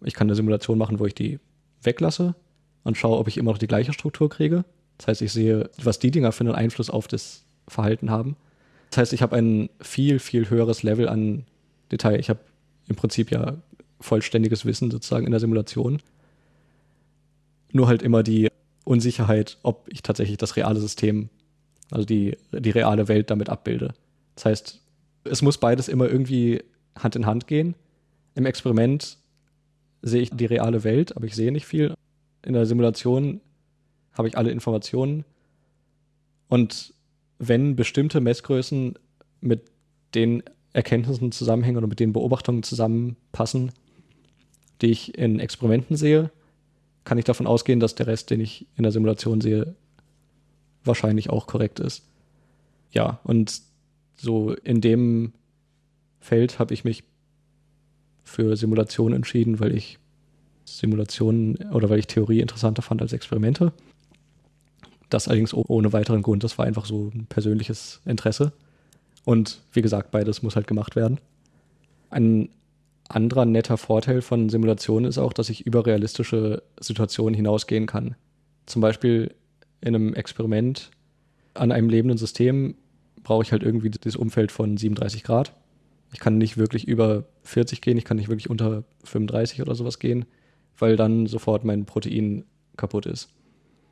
ich kann eine Simulation machen, wo ich die weglasse und schaue, ob ich immer noch die gleiche Struktur kriege. Das heißt, ich sehe, was die Dinger für einen Einfluss auf das Verhalten haben. Das heißt, ich habe ein viel, viel höheres Level an Detail. Ich habe im Prinzip ja vollständiges Wissen sozusagen in der Simulation. Nur halt immer die Unsicherheit, ob ich tatsächlich das reale System, also die, die reale Welt damit abbilde. Das heißt, es muss beides immer irgendwie Hand in Hand gehen. Im Experiment sehe ich die reale Welt, aber ich sehe nicht viel. In der Simulation habe ich alle Informationen. Und wenn bestimmte Messgrößen mit den Erkenntnissen zusammenhängen oder mit den Beobachtungen zusammenpassen, die ich in Experimenten sehe, kann ich davon ausgehen, dass der Rest, den ich in der Simulation sehe, wahrscheinlich auch korrekt ist. Ja, und so in dem Feld habe ich mich für Simulation entschieden, weil ich Simulationen oder weil ich Theorie interessanter fand als Experimente. Das allerdings ohne weiteren Grund. Das war einfach so ein persönliches Interesse. Und wie gesagt, beides muss halt gemacht werden. Ein anderer netter Vorteil von Simulationen ist auch, dass ich über realistische Situationen hinausgehen kann. Zum Beispiel in einem Experiment an einem lebenden System brauche ich halt irgendwie das Umfeld von 37 Grad. Ich kann nicht wirklich über 40 gehen, ich kann nicht wirklich unter 35 oder sowas gehen, weil dann sofort mein Protein kaputt ist.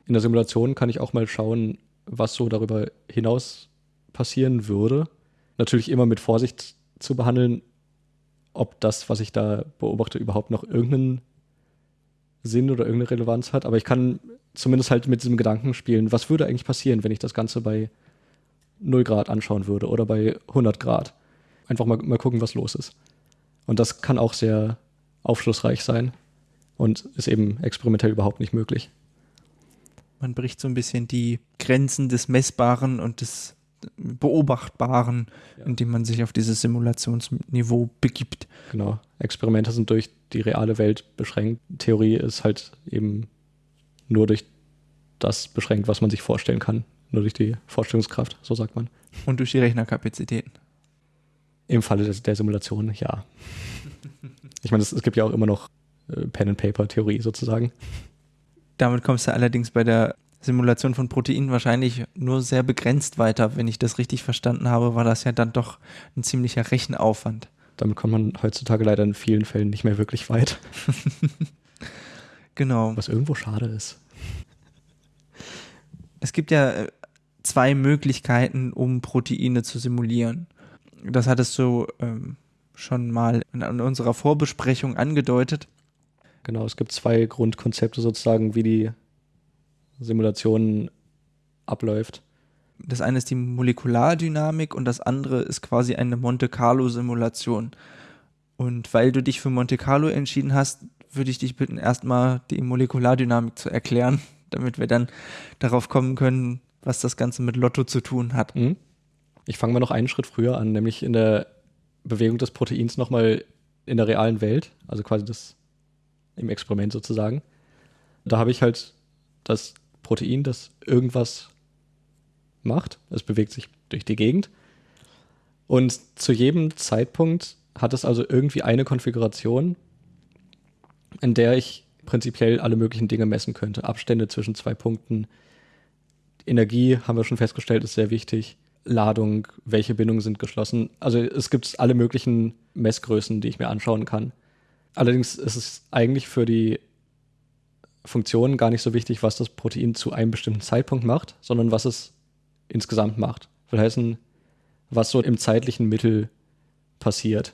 In der Simulation kann ich auch mal schauen, was so darüber hinaus passieren würde. Natürlich immer mit Vorsicht zu behandeln, ob das, was ich da beobachte, überhaupt noch irgendeinen Sinn oder irgendeine Relevanz hat. Aber ich kann zumindest halt mit diesem Gedanken spielen, was würde eigentlich passieren, wenn ich das Ganze bei 0 Grad anschauen würde oder bei 100 Grad. Einfach mal, mal gucken, was los ist. Und das kann auch sehr aufschlussreich sein und ist eben experimentell überhaupt nicht möglich. Man bricht so ein bisschen die Grenzen des Messbaren und des Beobachtbaren, ja. indem man sich auf dieses Simulationsniveau begibt. Genau. Experimente sind durch die reale Welt beschränkt. Theorie ist halt eben nur durch das beschränkt, was man sich vorstellen kann. Nur durch die Vorstellungskraft, so sagt man. Und durch die Rechnerkapazitäten. Im Falle der, der Simulation, ja. Ich meine, es, es gibt ja auch immer noch äh, Pen-and-Paper-Theorie sozusagen. Damit kommst du allerdings bei der Simulation von Proteinen wahrscheinlich nur sehr begrenzt weiter. Wenn ich das richtig verstanden habe, war das ja dann doch ein ziemlicher Rechenaufwand. Damit kommt man heutzutage leider in vielen Fällen nicht mehr wirklich weit. genau. Was irgendwo schade ist. Es gibt ja äh, zwei Möglichkeiten, um Proteine zu simulieren. Das hattest du ähm, schon mal in, in unserer Vorbesprechung angedeutet. Genau, es gibt zwei Grundkonzepte sozusagen, wie die Simulation abläuft. Das eine ist die Molekulardynamik und das andere ist quasi eine Monte Carlo-Simulation. Und weil du dich für Monte Carlo entschieden hast, würde ich dich bitten, erstmal die Molekulardynamik zu erklären, damit wir dann darauf kommen können, was das Ganze mit Lotto zu tun hat. Mhm. Ich fange mal noch einen Schritt früher an, nämlich in der Bewegung des Proteins nochmal in der realen Welt, also quasi das im Experiment sozusagen. Da habe ich halt das Protein, das irgendwas macht. Es bewegt sich durch die Gegend. Und zu jedem Zeitpunkt hat es also irgendwie eine Konfiguration, in der ich prinzipiell alle möglichen Dinge messen könnte. Abstände zwischen zwei Punkten. Energie, haben wir schon festgestellt, ist sehr wichtig. Ladung, welche Bindungen sind geschlossen. Also es gibt alle möglichen Messgrößen, die ich mir anschauen kann. Allerdings ist es eigentlich für die Funktionen gar nicht so wichtig, was das Protein zu einem bestimmten Zeitpunkt macht, sondern was es insgesamt macht. Will heißen, was so im zeitlichen Mittel passiert.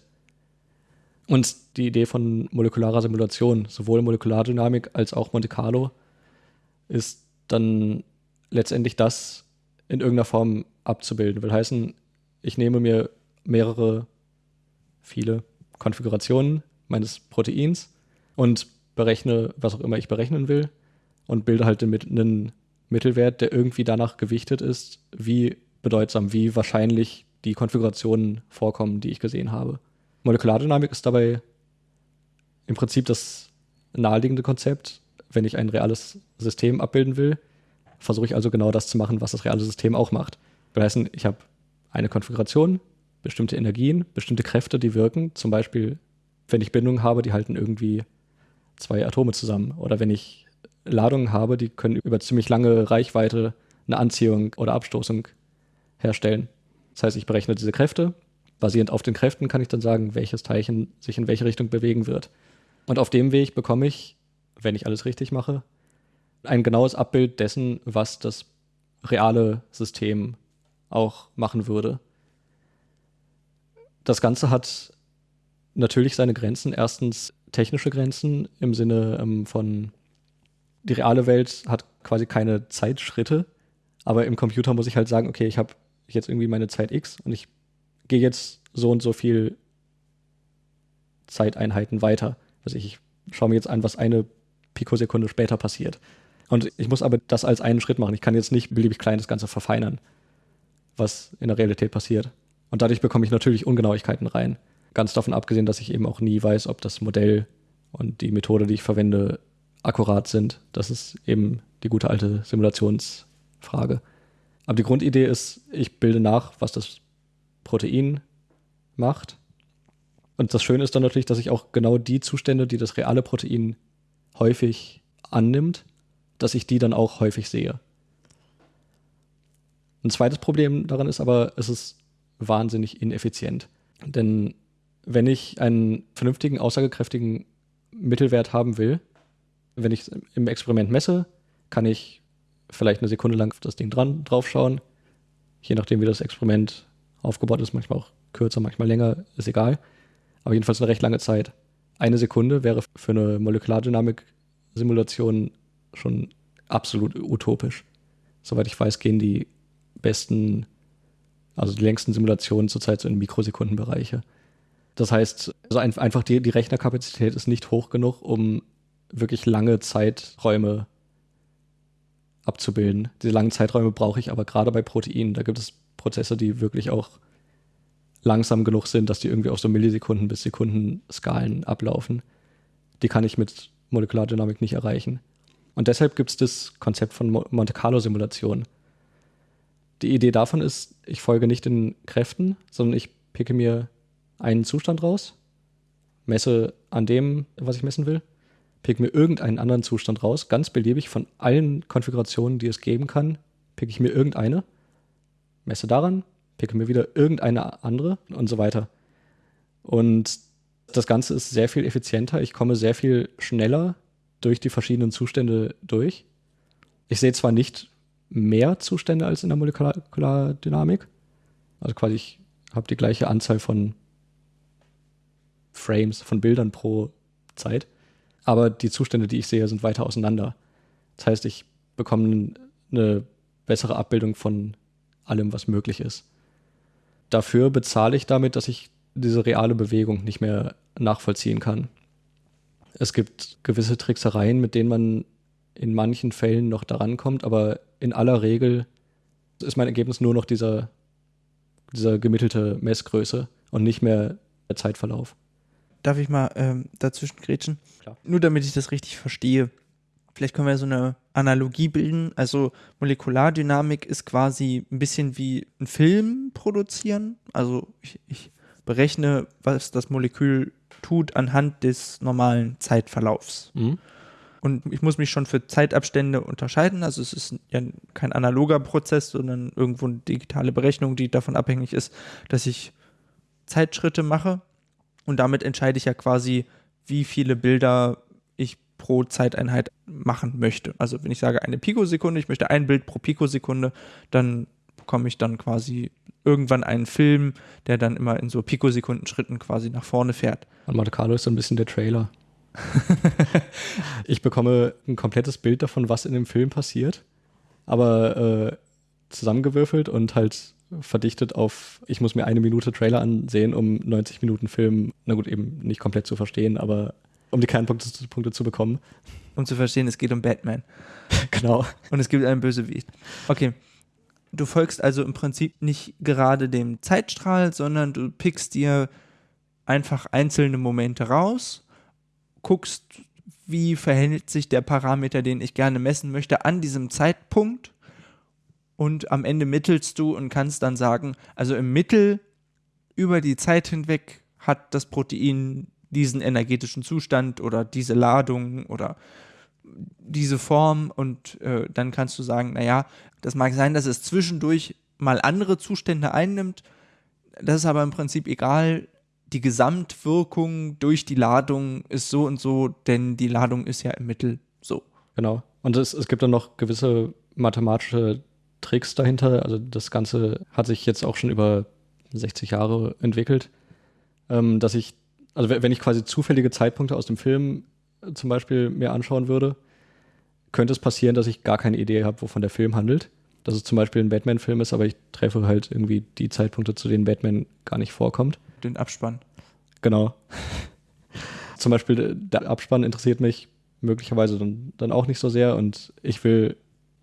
Und die Idee von molekularer Simulation, sowohl Molekulardynamik als auch Monte Carlo, ist dann letztendlich das in irgendeiner Form abzubilden. Will heißen, ich nehme mir mehrere, viele Konfigurationen meines Proteins und berechne, was auch immer ich berechnen will und bilde halt einen Mittelwert, der irgendwie danach gewichtet ist, wie bedeutsam, wie wahrscheinlich die Konfigurationen vorkommen, die ich gesehen habe. Molekulardynamik ist dabei im Prinzip das naheliegende Konzept. Wenn ich ein reales System abbilden will, versuche ich also genau das zu machen, was das reale System auch macht. Das heißt, ich habe eine Konfiguration, bestimmte Energien, bestimmte Kräfte, die wirken. Zum Beispiel, wenn ich Bindungen habe, die halten irgendwie zwei Atome zusammen. Oder wenn ich Ladungen habe, die können über ziemlich lange Reichweite eine Anziehung oder Abstoßung herstellen. Das heißt, ich berechne diese Kräfte. Basierend auf den Kräften kann ich dann sagen, welches Teilchen sich in welche Richtung bewegen wird. Und auf dem Weg bekomme ich, wenn ich alles richtig mache, ein genaues Abbild dessen, was das reale System auch machen würde. Das Ganze hat natürlich seine Grenzen. Erstens technische Grenzen im Sinne ähm, von, die reale Welt hat quasi keine Zeitschritte, aber im Computer muss ich halt sagen, okay, ich habe jetzt irgendwie meine Zeit X und ich gehe jetzt so und so viel Zeiteinheiten weiter. Also ich schaue mir jetzt an, was eine Pikosekunde später passiert. Und ich muss aber das als einen Schritt machen. Ich kann jetzt nicht beliebig klein das Ganze verfeinern, was in der Realität passiert. Und dadurch bekomme ich natürlich Ungenauigkeiten rein. Ganz davon abgesehen, dass ich eben auch nie weiß, ob das Modell und die Methode, die ich verwende, akkurat sind. Das ist eben die gute alte Simulationsfrage. Aber die Grundidee ist, ich bilde nach, was das Protein macht. Und das Schöne ist dann natürlich, dass ich auch genau die Zustände, die das reale Protein häufig annimmt, dass ich die dann auch häufig sehe. Ein zweites Problem daran ist aber, es ist wahnsinnig ineffizient. Denn wenn ich einen vernünftigen, aussagekräftigen Mittelwert haben will, wenn ich im Experiment messe, kann ich vielleicht eine Sekunde lang auf das Ding dran draufschauen. Je nachdem, wie das Experiment aufgebaut ist, manchmal auch kürzer, manchmal länger, ist egal. Aber jedenfalls eine recht lange Zeit. Eine Sekunde wäre für eine Molekulardynamik-Simulation schon absolut utopisch. Soweit ich weiß, gehen die besten, also die längsten Simulationen zurzeit so in Mikrosekundenbereiche. Das heißt, also einfach die, die Rechnerkapazität ist nicht hoch genug, um wirklich lange Zeiträume abzubilden. Diese langen Zeiträume brauche ich aber gerade bei Proteinen. Da gibt es Prozesse, die wirklich auch langsam genug sind, dass die irgendwie auf so Millisekunden bis Sekunden Skalen ablaufen. Die kann ich mit Molekulardynamik nicht erreichen. Und deshalb gibt es das Konzept von Monte Carlo Simulation. Die Idee davon ist, ich folge nicht den Kräften, sondern ich picke mir einen Zustand raus, messe an dem, was ich messen will, pick mir irgendeinen anderen Zustand raus, ganz beliebig von allen Konfigurationen, die es geben kann, pick ich mir irgendeine, messe daran, picke mir wieder irgendeine andere und so weiter. Und das Ganze ist sehr viel effizienter. Ich komme sehr viel schneller durch die verschiedenen Zustände durch. Ich sehe zwar nicht mehr Zustände als in der Molekulardynamik, also quasi ich habe die gleiche Anzahl von Frames, von Bildern pro Zeit, aber die Zustände, die ich sehe, sind weiter auseinander. Das heißt, ich bekomme eine bessere Abbildung von allem, was möglich ist. Dafür bezahle ich damit, dass ich diese reale Bewegung nicht mehr nachvollziehen kann. Es gibt gewisse Tricksereien, mit denen man in manchen Fällen noch daran kommt, aber in aller Regel ist mein Ergebnis nur noch dieser, dieser gemittelte Messgröße und nicht mehr der Zeitverlauf. Darf ich mal ähm, dazwischen grätschen? Klar. Nur damit ich das richtig verstehe. Vielleicht können wir so eine Analogie bilden. Also Molekulardynamik ist quasi ein bisschen wie ein Film produzieren. Also ich, ich berechne, was das Molekül tut anhand des normalen Zeitverlaufs. Mhm. Und ich muss mich schon für Zeitabstände unterscheiden. Also es ist ja kein analoger Prozess, sondern irgendwo eine digitale Berechnung, die davon abhängig ist, dass ich Zeitschritte mache. Und damit entscheide ich ja quasi, wie viele Bilder ich pro Zeiteinheit machen möchte. Also wenn ich sage eine Pikosekunde, ich möchte ein Bild pro Pikosekunde, dann bekomme ich dann quasi irgendwann einen Film, der dann immer in so Pikosekundenschritten quasi nach vorne fährt. Und Monte Carlo ist so ein bisschen der Trailer. ich bekomme ein komplettes Bild davon, was in dem Film passiert, aber äh, zusammengewürfelt und halt verdichtet auf, ich muss mir eine Minute Trailer ansehen, um 90 Minuten Film, na gut, eben nicht komplett zu verstehen, aber um die Kernpunkte Punkte zu bekommen. Um zu verstehen, es geht um Batman. genau. Und es gibt einen Bösewicht. Okay. Du folgst also im Prinzip nicht gerade dem Zeitstrahl, sondern du pickst dir einfach einzelne Momente raus, guckst, wie verhält sich der Parameter, den ich gerne messen möchte, an diesem Zeitpunkt. Und am Ende mittelst du und kannst dann sagen, also im Mittel über die Zeit hinweg hat das Protein diesen energetischen Zustand oder diese Ladung oder diese Form und äh, dann kannst du sagen, naja, das mag sein, dass es zwischendurch mal andere Zustände einnimmt, das ist aber im Prinzip egal, die Gesamtwirkung durch die Ladung ist so und so, denn die Ladung ist ja im Mittel so. Genau. Und es, es gibt dann noch gewisse mathematische Tricks dahinter. Also das Ganze hat sich jetzt auch schon über 60 Jahre entwickelt, ähm, dass ich also wenn ich quasi zufällige Zeitpunkte aus dem Film zum Beispiel mir anschauen würde, könnte es passieren, dass ich gar keine Idee habe, wovon der Film handelt. Dass es zum Beispiel ein Batman-Film ist, aber ich treffe halt irgendwie die Zeitpunkte, zu denen Batman gar nicht vorkommt. Den Abspann. Genau. zum Beispiel der Abspann interessiert mich möglicherweise dann, dann auch nicht so sehr und ich will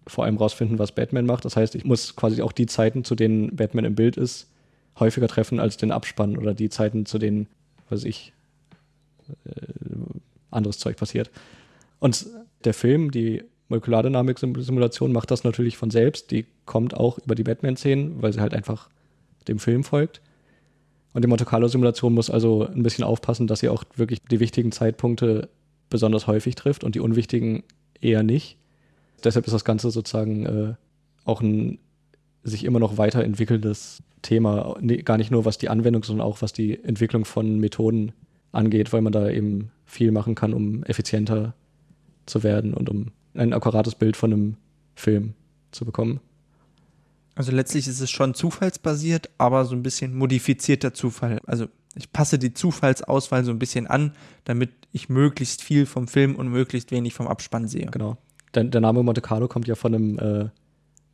vor allem rausfinden, was Batman macht. Das heißt, ich muss quasi auch die Zeiten, zu denen Batman im Bild ist, häufiger treffen als den Abspann oder die Zeiten, zu denen was ich, äh, anderes Zeug passiert. Und der Film, die Molekulardynamik-Simulation macht das natürlich von selbst. Die kommt auch über die Batman-Szenen, weil sie halt einfach dem Film folgt. Und die Monte Carlo-Simulation muss also ein bisschen aufpassen, dass sie auch wirklich die wichtigen Zeitpunkte besonders häufig trifft und die unwichtigen eher nicht. Deshalb ist das Ganze sozusagen äh, auch ein sich immer noch weiterentwickelndes Thema, gar nicht nur was die Anwendung, sondern auch was die Entwicklung von Methoden angeht, weil man da eben viel machen kann, um effizienter zu werden und um ein akkurates Bild von einem Film zu bekommen. Also letztlich ist es schon zufallsbasiert, aber so ein bisschen modifizierter Zufall. Also ich passe die Zufallsauswahl so ein bisschen an, damit ich möglichst viel vom Film und möglichst wenig vom Abspann sehe. Genau. Der, der Name Monte Carlo kommt ja von einem äh,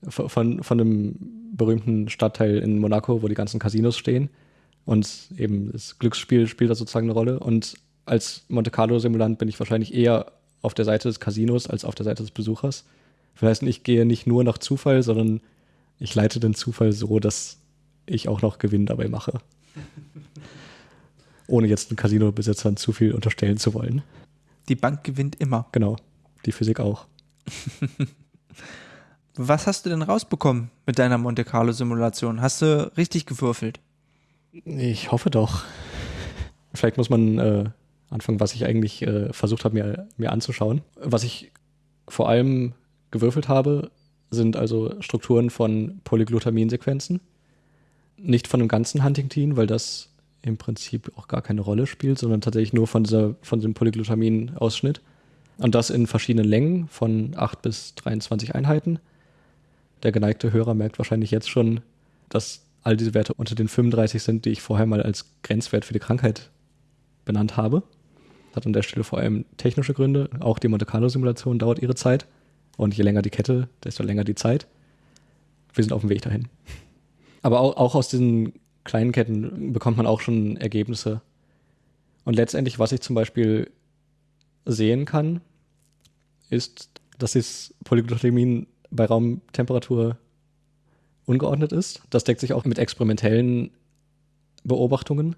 von, von einem berühmten Stadtteil in Monaco, wo die ganzen Casinos stehen. Und eben das Glücksspiel spielt da sozusagen eine Rolle. Und als Monte Carlo-Simulant bin ich wahrscheinlich eher auf der Seite des Casinos als auf der Seite des Besuchers. Das heißt, ich gehe nicht nur nach Zufall, sondern ich leite den Zufall so, dass ich auch noch Gewinn dabei mache. Ohne jetzt den Casino-Besitzern zu viel unterstellen zu wollen. Die Bank gewinnt immer. Genau, die Physik auch. Was hast du denn rausbekommen mit deiner Monte Carlo Simulation? Hast du richtig gewürfelt? Ich hoffe doch. vielleicht muss man äh, anfangen, was ich eigentlich äh, versucht habe, mir, mir anzuschauen. Was ich vor allem gewürfelt habe, sind also Strukturen von Polyglutaminsequenzen. Nicht von dem ganzen Huntington, weil das im Prinzip auch gar keine Rolle spielt, sondern tatsächlich nur von, dieser, von diesem Polyglutamin-Ausschnitt. Und das in verschiedenen Längen von 8 bis 23 Einheiten. Der geneigte Hörer merkt wahrscheinlich jetzt schon, dass all diese Werte unter den 35 sind, die ich vorher mal als Grenzwert für die Krankheit benannt habe. Das hat an der Stelle vor allem technische Gründe. Auch die Monte Carlo-Simulation dauert ihre Zeit. Und je länger die Kette, desto länger die Zeit. Wir sind auf dem Weg dahin. Aber auch, auch aus diesen kleinen Ketten bekommt man auch schon Ergebnisse. Und letztendlich, was ich zum Beispiel sehen kann, ist, dass das Polyglutamin bei Raumtemperatur ungeordnet ist. Das deckt sich auch mit experimentellen Beobachtungen.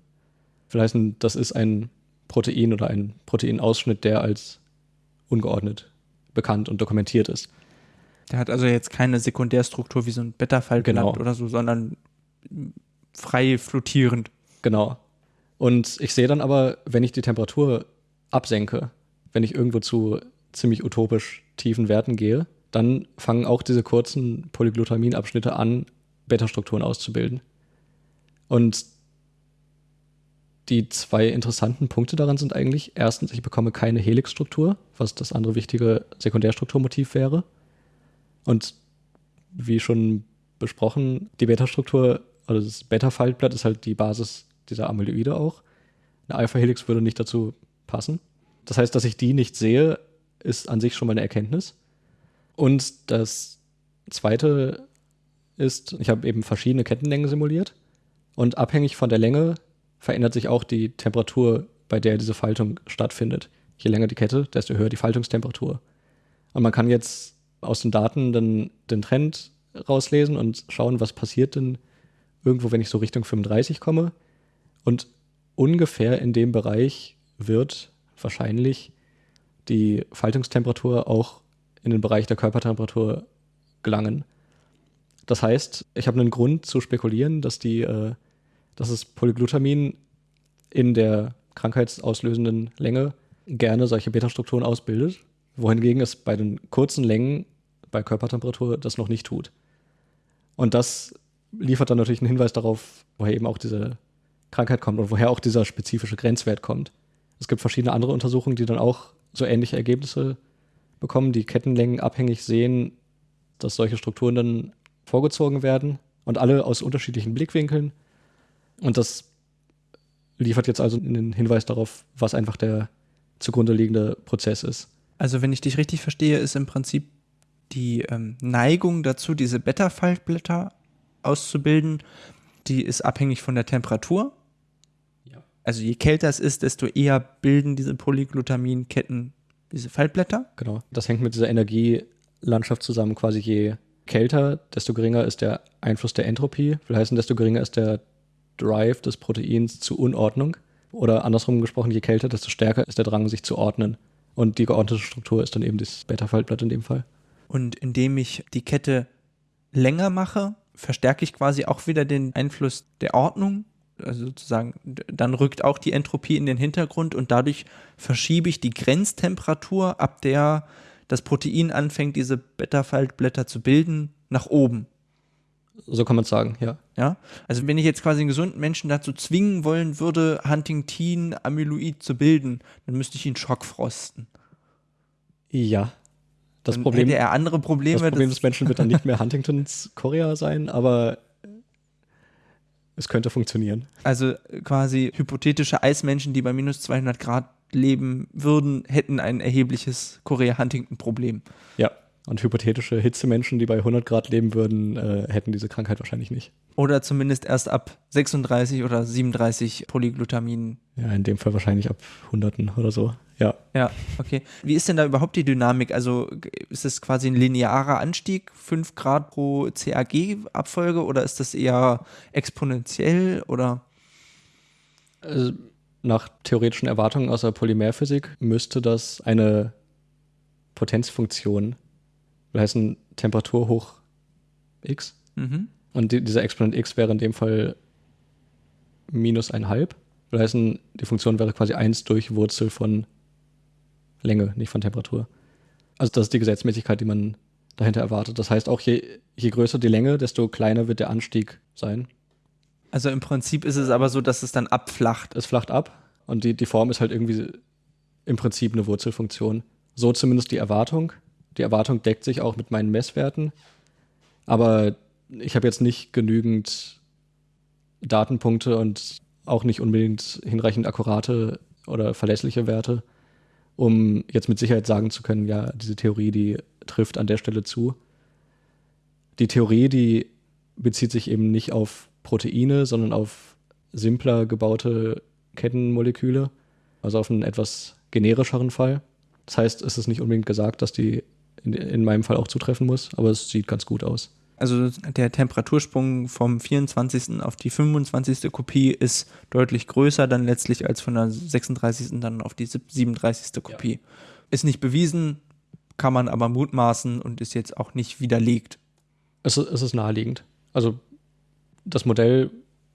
Vielleicht das ist ein Protein oder ein Proteinausschnitt, der als ungeordnet bekannt und dokumentiert ist. Der hat also jetzt keine Sekundärstruktur wie so ein Beta-Faltblatt genau. oder so, sondern frei flottierend. Genau. Und ich sehe dann aber, wenn ich die Temperatur absenke, wenn ich irgendwo zu ziemlich utopisch tiefen Werten gehe, dann fangen auch diese kurzen Polyglutaminabschnitte an, Beta-Strukturen auszubilden. Und die zwei interessanten Punkte daran sind eigentlich, erstens, ich bekomme keine Helixstruktur, was das andere wichtige Sekundärstrukturmotiv wäre. Und wie schon besprochen, die Beta-Struktur, also das Beta-Faltblatt ist halt die Basis dieser Amyloide auch. Eine Alpha-Helix würde nicht dazu passen. Das heißt, dass ich die nicht sehe, ist an sich schon mal eine Erkenntnis. Und das zweite ist, ich habe eben verschiedene Kettenlängen simuliert und abhängig von der Länge verändert sich auch die Temperatur, bei der diese Faltung stattfindet. Je länger die Kette, desto höher die Faltungstemperatur. Und man kann jetzt aus den Daten dann den Trend rauslesen und schauen, was passiert denn irgendwo, wenn ich so Richtung 35 komme. Und ungefähr in dem Bereich wird wahrscheinlich die Faltungstemperatur auch in den Bereich der Körpertemperatur gelangen. Das heißt, ich habe einen Grund zu spekulieren, dass die äh, dass das Polyglutamin in der krankheitsauslösenden Länge gerne solche Beta-Strukturen ausbildet, wohingegen es bei den kurzen Längen bei Körpertemperatur das noch nicht tut. Und das liefert dann natürlich einen Hinweis darauf, woher eben auch diese Krankheit kommt und woher auch dieser spezifische Grenzwert kommt. Es gibt verschiedene andere Untersuchungen, die dann auch so ähnliche Ergebnisse bekommen, die Kettenlängen abhängig sehen, dass solche Strukturen dann vorgezogen werden und alle aus unterschiedlichen Blickwinkeln und das liefert jetzt also einen Hinweis darauf, was einfach der zugrunde liegende Prozess ist. Also wenn ich dich richtig verstehe, ist im Prinzip die ähm, Neigung dazu, diese Beta-Faltblätter auszubilden, die ist abhängig von der Temperatur. Ja. Also je kälter es ist, desto eher bilden diese Polyglutaminketten diese Faltblätter. Genau. Das hängt mit dieser Energielandschaft zusammen. Quasi je kälter, desto geringer ist der Einfluss der Entropie. Will heißen, desto geringer ist der Drive des Proteins zur Unordnung. Oder andersrum gesprochen, je kälter, desto stärker ist der Drang, sich zu ordnen. Und die geordnete Struktur ist dann eben das Beta-Faltblatt in dem Fall. Und indem ich die Kette länger mache, verstärke ich quasi auch wieder den Einfluss der Ordnung. Also sozusagen, dann rückt auch die Entropie in den Hintergrund und dadurch verschiebe ich die Grenztemperatur, ab der das Protein anfängt, diese Beta-Faltblätter zu bilden, nach oben. So kann man sagen, ja. Ja. Also wenn ich jetzt quasi einen gesunden Menschen dazu zwingen wollen würde, Huntington Amyloid zu bilden, dann müsste ich ihn schockfrosten. Ja. Das dann Problem, hätte er andere Probleme. Das Problem des Menschen wird dann nicht mehr Huntingtons Korea sein, aber es könnte funktionieren. Also quasi hypothetische Eismenschen, die bei minus 200 Grad leben würden, hätten ein erhebliches Korea-Huntington-Problem. Ja. Und hypothetische Hitzemenschen, die bei 100 Grad leben würden, äh, hätten diese Krankheit wahrscheinlich nicht. Oder zumindest erst ab 36 oder 37 Polyglutamin. Ja, in dem Fall wahrscheinlich ab Hunderten oder so. Ja. Ja, okay. Wie ist denn da überhaupt die Dynamik? Also ist es quasi ein linearer Anstieg, 5 Grad pro CAG-Abfolge oder ist das eher exponentiell oder? Also, nach theoretischen Erwartungen aus der Polymerphysik müsste das eine Potenzfunktion will heißen Temperatur hoch x. Mhm. Und die, dieser Exponent x wäre in dem Fall minus ein halb. Will heißen, die Funktion wäre quasi 1 durch Wurzel von Länge, nicht von Temperatur. Also das ist die Gesetzmäßigkeit, die man dahinter erwartet. Das heißt auch, je, je größer die Länge, desto kleiner wird der Anstieg sein. Also im Prinzip ist es aber so, dass es dann abflacht. Es flacht ab und die, die Form ist halt irgendwie im Prinzip eine Wurzelfunktion. So zumindest die Erwartung. Die Erwartung deckt sich auch mit meinen Messwerten. Aber ich habe jetzt nicht genügend Datenpunkte und auch nicht unbedingt hinreichend akkurate oder verlässliche Werte, um jetzt mit Sicherheit sagen zu können, ja, diese Theorie, die trifft an der Stelle zu. Die Theorie, die bezieht sich eben nicht auf Proteine, sondern auf simpler gebaute Kettenmoleküle, also auf einen etwas generischeren Fall. Das heißt, es ist nicht unbedingt gesagt, dass die in, in meinem Fall auch zutreffen muss, aber es sieht ganz gut aus. Also der Temperatursprung vom 24. auf die 25. Kopie ist deutlich größer dann letztlich als von der 36. dann auf die 37. Kopie. Ja. Ist nicht bewiesen, kann man aber mutmaßen und ist jetzt auch nicht widerlegt. Es, es ist naheliegend. Also das Modell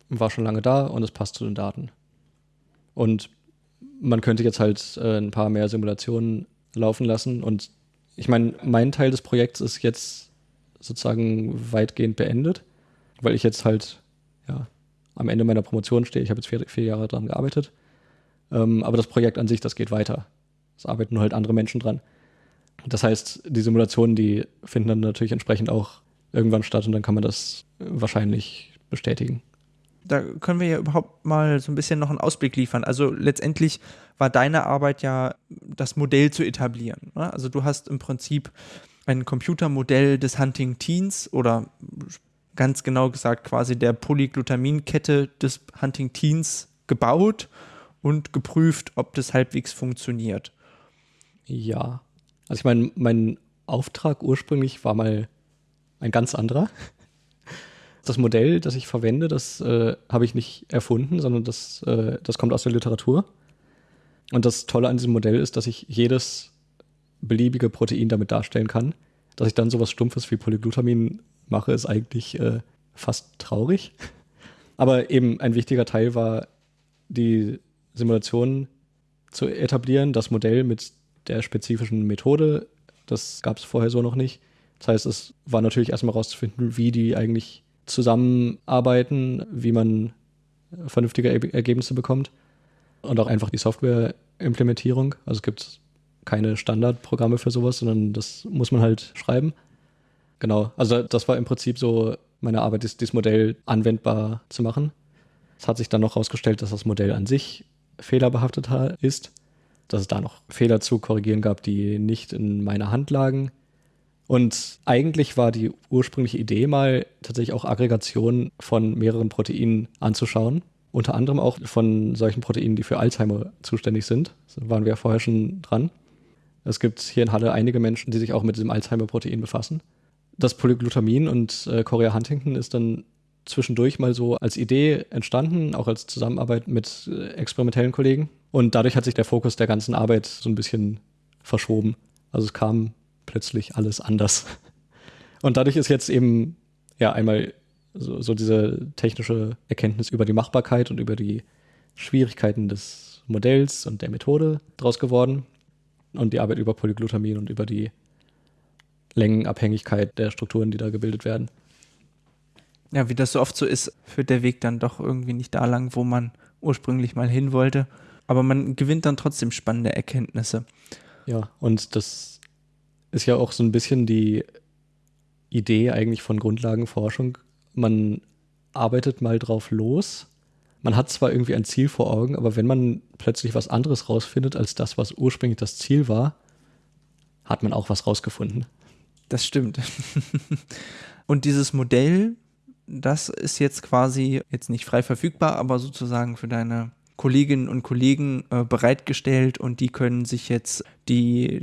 war schon lange da und es passt zu den Daten. Und man könnte jetzt halt äh, ein paar mehr Simulationen laufen lassen. Und ich meine, mein Teil des Projekts ist jetzt sozusagen weitgehend beendet, weil ich jetzt halt ja, am Ende meiner Promotion stehe. Ich habe jetzt vier, vier Jahre daran gearbeitet. Ähm, aber das Projekt an sich, das geht weiter. Es arbeiten nur halt andere Menschen dran. Das heißt, die Simulationen, die finden dann natürlich entsprechend auch irgendwann statt und dann kann man das wahrscheinlich bestätigen. Da können wir ja überhaupt mal so ein bisschen noch einen Ausblick liefern. Also letztendlich war deine Arbeit ja, das Modell zu etablieren. Ne? Also du hast im Prinzip ein Computermodell des Hunting Teens oder ganz genau gesagt quasi der Polyglutaminkette des Hunting Teens gebaut und geprüft, ob das halbwegs funktioniert. Ja, also ich meine, mein Auftrag ursprünglich war mal ein ganz anderer. Das Modell, das ich verwende, das äh, habe ich nicht erfunden, sondern das, äh, das kommt aus der Literatur. Und das Tolle an diesem Modell ist, dass ich jedes beliebige Protein damit darstellen kann. Dass ich dann sowas Stumpfes wie Polyglutamin mache, ist eigentlich äh, fast traurig. Aber eben ein wichtiger Teil war, die Simulation zu etablieren, das Modell mit der spezifischen Methode. Das gab es vorher so noch nicht. Das heißt, es war natürlich erstmal rauszufinden, wie die eigentlich zusammenarbeiten, wie man vernünftige Ergebnisse bekommt. Und auch einfach die Software-Implementierung. Also es gibt keine Standardprogramme für sowas, sondern das muss man halt schreiben. Genau, also das war im Prinzip so meine Arbeit, dieses Modell anwendbar zu machen. Es hat sich dann noch herausgestellt, dass das Modell an sich fehlerbehaftet ist dass es da noch Fehler zu korrigieren gab, die nicht in meiner Hand lagen. Und eigentlich war die ursprüngliche Idee mal tatsächlich auch Aggregation von mehreren Proteinen anzuschauen. Unter anderem auch von solchen Proteinen, die für Alzheimer zuständig sind. Da waren wir ja vorher schon dran. Es gibt hier in Halle einige Menschen, die sich auch mit diesem Alzheimer-Protein befassen. Das Polyglutamin und äh, Chorea Huntington ist dann zwischendurch mal so als Idee entstanden, auch als Zusammenarbeit mit äh, experimentellen Kollegen. Und dadurch hat sich der Fokus der ganzen Arbeit so ein bisschen verschoben. Also es kam plötzlich alles anders. Und dadurch ist jetzt eben ja einmal so, so diese technische Erkenntnis über die Machbarkeit und über die Schwierigkeiten des Modells und der Methode draus geworden. Und die Arbeit über Polyglutamin und über die Längenabhängigkeit der Strukturen, die da gebildet werden. Ja, wie das so oft so ist, führt der Weg dann doch irgendwie nicht da lang, wo man ursprünglich mal hin wollte aber man gewinnt dann trotzdem spannende Erkenntnisse. Ja, und das ist ja auch so ein bisschen die Idee eigentlich von Grundlagenforschung. Man arbeitet mal drauf los. Man hat zwar irgendwie ein Ziel vor Augen, aber wenn man plötzlich was anderes rausfindet als das, was ursprünglich das Ziel war, hat man auch was rausgefunden. Das stimmt. Und dieses Modell, das ist jetzt quasi jetzt nicht frei verfügbar, aber sozusagen für deine Kolleginnen und Kollegen äh, bereitgestellt und die können sich jetzt die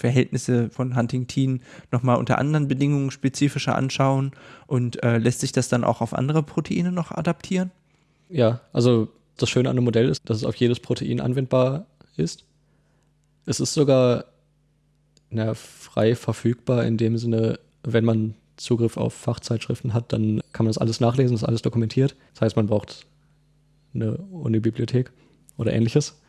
Verhältnisse von Huntington nochmal unter anderen Bedingungen spezifischer anschauen und äh, lässt sich das dann auch auf andere Proteine noch adaptieren? Ja, also das Schöne an dem Modell ist, dass es auf jedes Protein anwendbar ist. Es ist sogar na, frei verfügbar in dem Sinne, wenn man Zugriff auf Fachzeitschriften hat, dann kann man das alles nachlesen, das ist alles dokumentiert. Das heißt, man braucht eine Uni-Bibliothek oder ähnliches.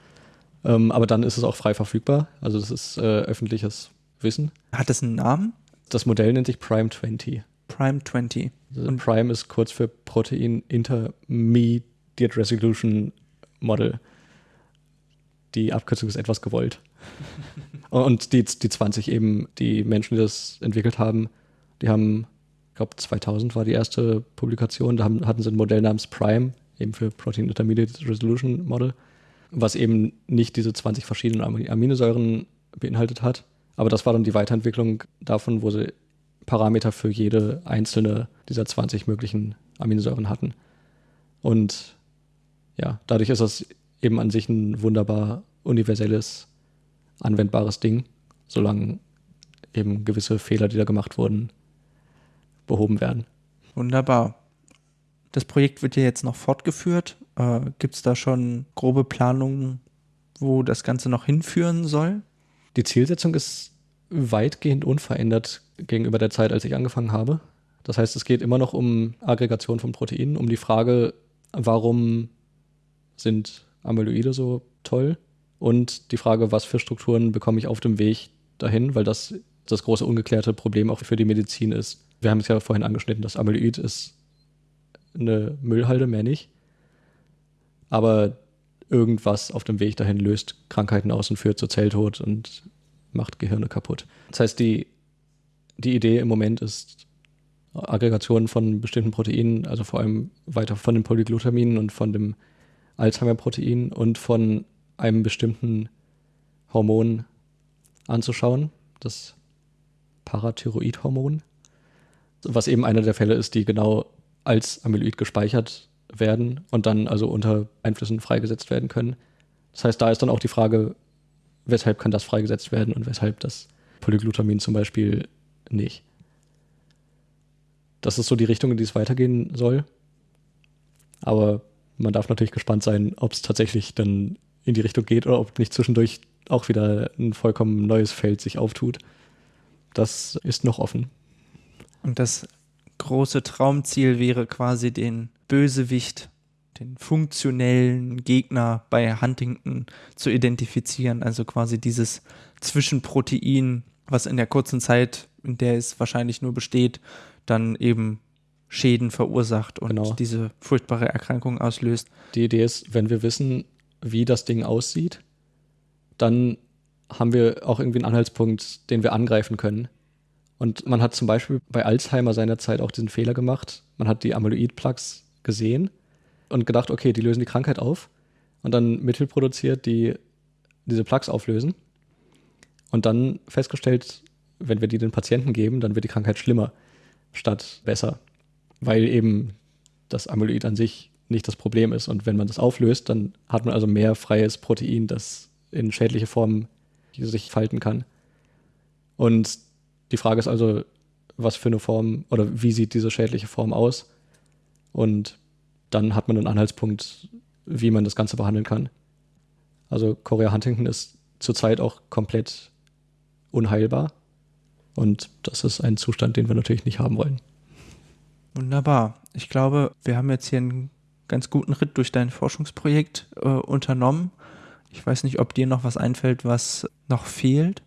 Ähm, aber dann ist es auch frei verfügbar. Also das ist äh, öffentliches Wissen. Hat es einen Namen? Das Modell nennt sich Prime 20. Prime 20. Also Und Prime ist kurz für Protein Intermediate Resolution Model. Die Abkürzung ist etwas gewollt. Und die, die 20 eben, die Menschen, die das entwickelt haben, die haben, ich glaube 2000 war die erste Publikation, da haben, hatten sie ein Modell namens Prime, eben für Protein Intermediate Resolution Model, was eben nicht diese 20 verschiedenen Aminosäuren beinhaltet hat. Aber das war dann die Weiterentwicklung davon, wo sie Parameter für jede einzelne dieser 20 möglichen Aminosäuren hatten. Und ja, dadurch ist das eben an sich ein wunderbar universelles, anwendbares Ding, solange eben gewisse Fehler, die da gemacht wurden, behoben werden. Wunderbar. Das Projekt wird ja jetzt noch fortgeführt. Äh, Gibt es da schon grobe Planungen, wo das Ganze noch hinführen soll? Die Zielsetzung ist weitgehend unverändert gegenüber der Zeit, als ich angefangen habe. Das heißt, es geht immer noch um Aggregation von Proteinen, um die Frage, warum sind Amyloide so toll und die Frage, was für Strukturen bekomme ich auf dem Weg dahin, weil das das große ungeklärte Problem auch für die Medizin ist. Wir haben es ja vorhin angeschnitten, das Amyloid ist eine Müllhalde, mehr nicht. Aber irgendwas auf dem Weg dahin löst Krankheiten aus und führt zu Zelltod und macht Gehirne kaputt. Das heißt, die, die Idee im Moment ist, Aggregationen von bestimmten Proteinen, also vor allem weiter von den Polyglutaminen und von dem Alzheimer-Protein und von einem bestimmten Hormon anzuschauen, das Parathyroidhormon, was eben einer der Fälle ist, die genau als Amyloid gespeichert werden und dann also unter Einflüssen freigesetzt werden können. Das heißt, da ist dann auch die Frage, weshalb kann das freigesetzt werden und weshalb das Polyglutamin zum Beispiel nicht. Das ist so die Richtung, in die es weitergehen soll. Aber man darf natürlich gespannt sein, ob es tatsächlich dann in die Richtung geht oder ob nicht zwischendurch auch wieder ein vollkommen neues Feld sich auftut. Das ist noch offen. Und das große Traumziel wäre quasi den Bösewicht, den funktionellen Gegner bei Huntington zu identifizieren. Also quasi dieses Zwischenprotein, was in der kurzen Zeit, in der es wahrscheinlich nur besteht, dann eben Schäden verursacht und genau. diese furchtbare Erkrankung auslöst. Die Idee ist, wenn wir wissen, wie das Ding aussieht, dann haben wir auch irgendwie einen Anhaltspunkt, den wir angreifen können. Und man hat zum Beispiel bei Alzheimer seinerzeit auch diesen Fehler gemacht. Man hat die Amyloid-Plaques gesehen und gedacht, okay, die lösen die Krankheit auf. Und dann Mittel produziert, die diese Plaques auflösen. Und dann festgestellt, wenn wir die den Patienten geben, dann wird die Krankheit schlimmer statt besser weil eben das Amyloid an sich nicht das Problem ist. Und wenn man das auflöst, dann hat man also mehr freies Protein, das in schädliche Formen sich falten kann. Und die Frage ist also, was für eine Form oder wie sieht diese schädliche Form aus? Und dann hat man einen Anhaltspunkt, wie man das Ganze behandeln kann. Also Korea Huntington ist zurzeit auch komplett unheilbar. Und das ist ein Zustand, den wir natürlich nicht haben wollen. Wunderbar. Ich glaube, wir haben jetzt hier einen ganz guten Ritt durch dein Forschungsprojekt äh, unternommen. Ich weiß nicht, ob dir noch was einfällt, was noch fehlt.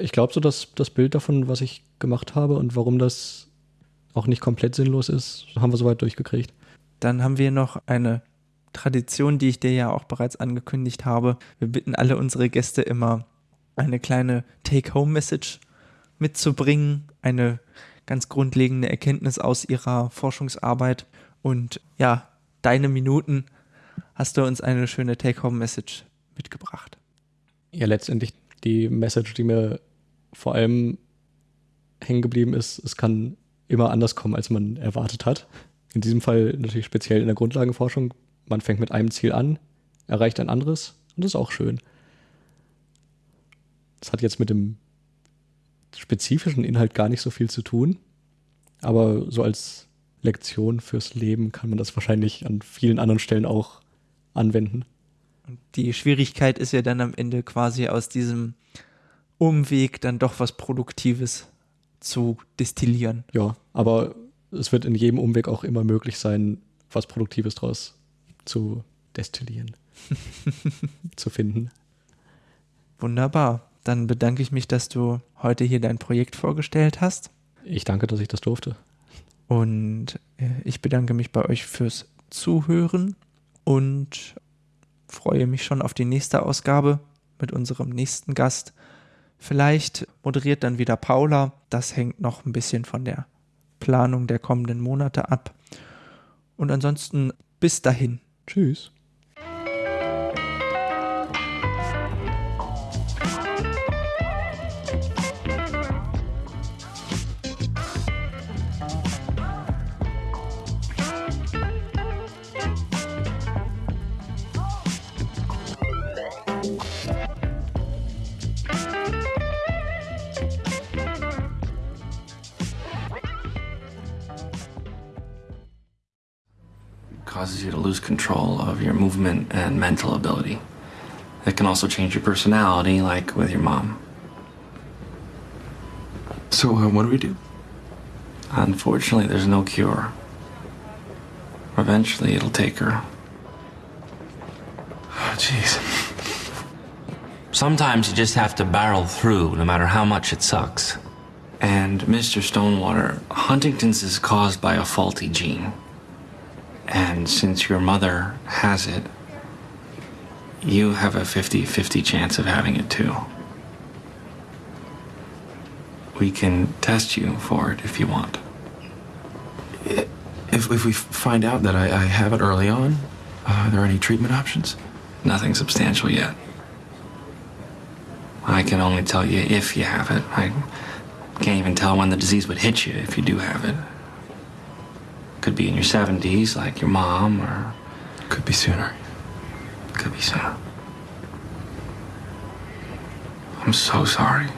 Ich glaube so, dass das Bild davon, was ich gemacht habe und warum das auch nicht komplett sinnlos ist, haben wir soweit durchgekriegt. Dann haben wir noch eine Tradition, die ich dir ja auch bereits angekündigt habe. Wir bitten alle unsere Gäste immer, eine kleine Take-Home-Message mitzubringen, eine ganz grundlegende Erkenntnis aus ihrer Forschungsarbeit. Und ja, deine Minuten hast du uns eine schöne Take-Home-Message mitgebracht. Ja, letztendlich die Message, die mir vor allem hängen geblieben ist, es kann immer anders kommen, als man erwartet hat. In diesem Fall natürlich speziell in der Grundlagenforschung. Man fängt mit einem Ziel an, erreicht ein anderes und das ist auch schön. Das hat jetzt mit dem spezifischen Inhalt gar nicht so viel zu tun. Aber so als Lektion fürs Leben kann man das wahrscheinlich an vielen anderen Stellen auch anwenden. Die Schwierigkeit ist ja dann am Ende quasi aus diesem Umweg dann doch was Produktives zu destillieren. Ja, aber es wird in jedem Umweg auch immer möglich sein, was Produktives daraus zu destillieren, zu finden. Wunderbar. Dann bedanke ich mich, dass du heute hier dein Projekt vorgestellt hast. Ich danke, dass ich das durfte. Und äh, ich bedanke mich bei euch fürs Zuhören und freue mich schon auf die nächste Ausgabe mit unserem nächsten Gast. Vielleicht moderiert dann wieder Paula. Das hängt noch ein bisschen von der Planung der kommenden Monate ab. Und ansonsten bis dahin. Tschüss. Movement and mental ability. It can also change your personality, like with your mom. So, uh, what do we do? Unfortunately, there's no cure. Eventually, it'll take her. Oh, jeez. Sometimes you just have to barrel through, no matter how much it sucks. And Mr. Stonewater, Huntington's is caused by a faulty gene. And since your mother has it, you have a 50 50 chance of having it too. We can test you for it if you want. If, if we find out that I, I have it early on, uh, are there any treatment options? Nothing substantial yet. I can only tell you if you have it. I can't even tell when the disease would hit you if you do have it. Could be in your 70s, like your mom, or Could be sooner. could be sooner. I'm so sorry.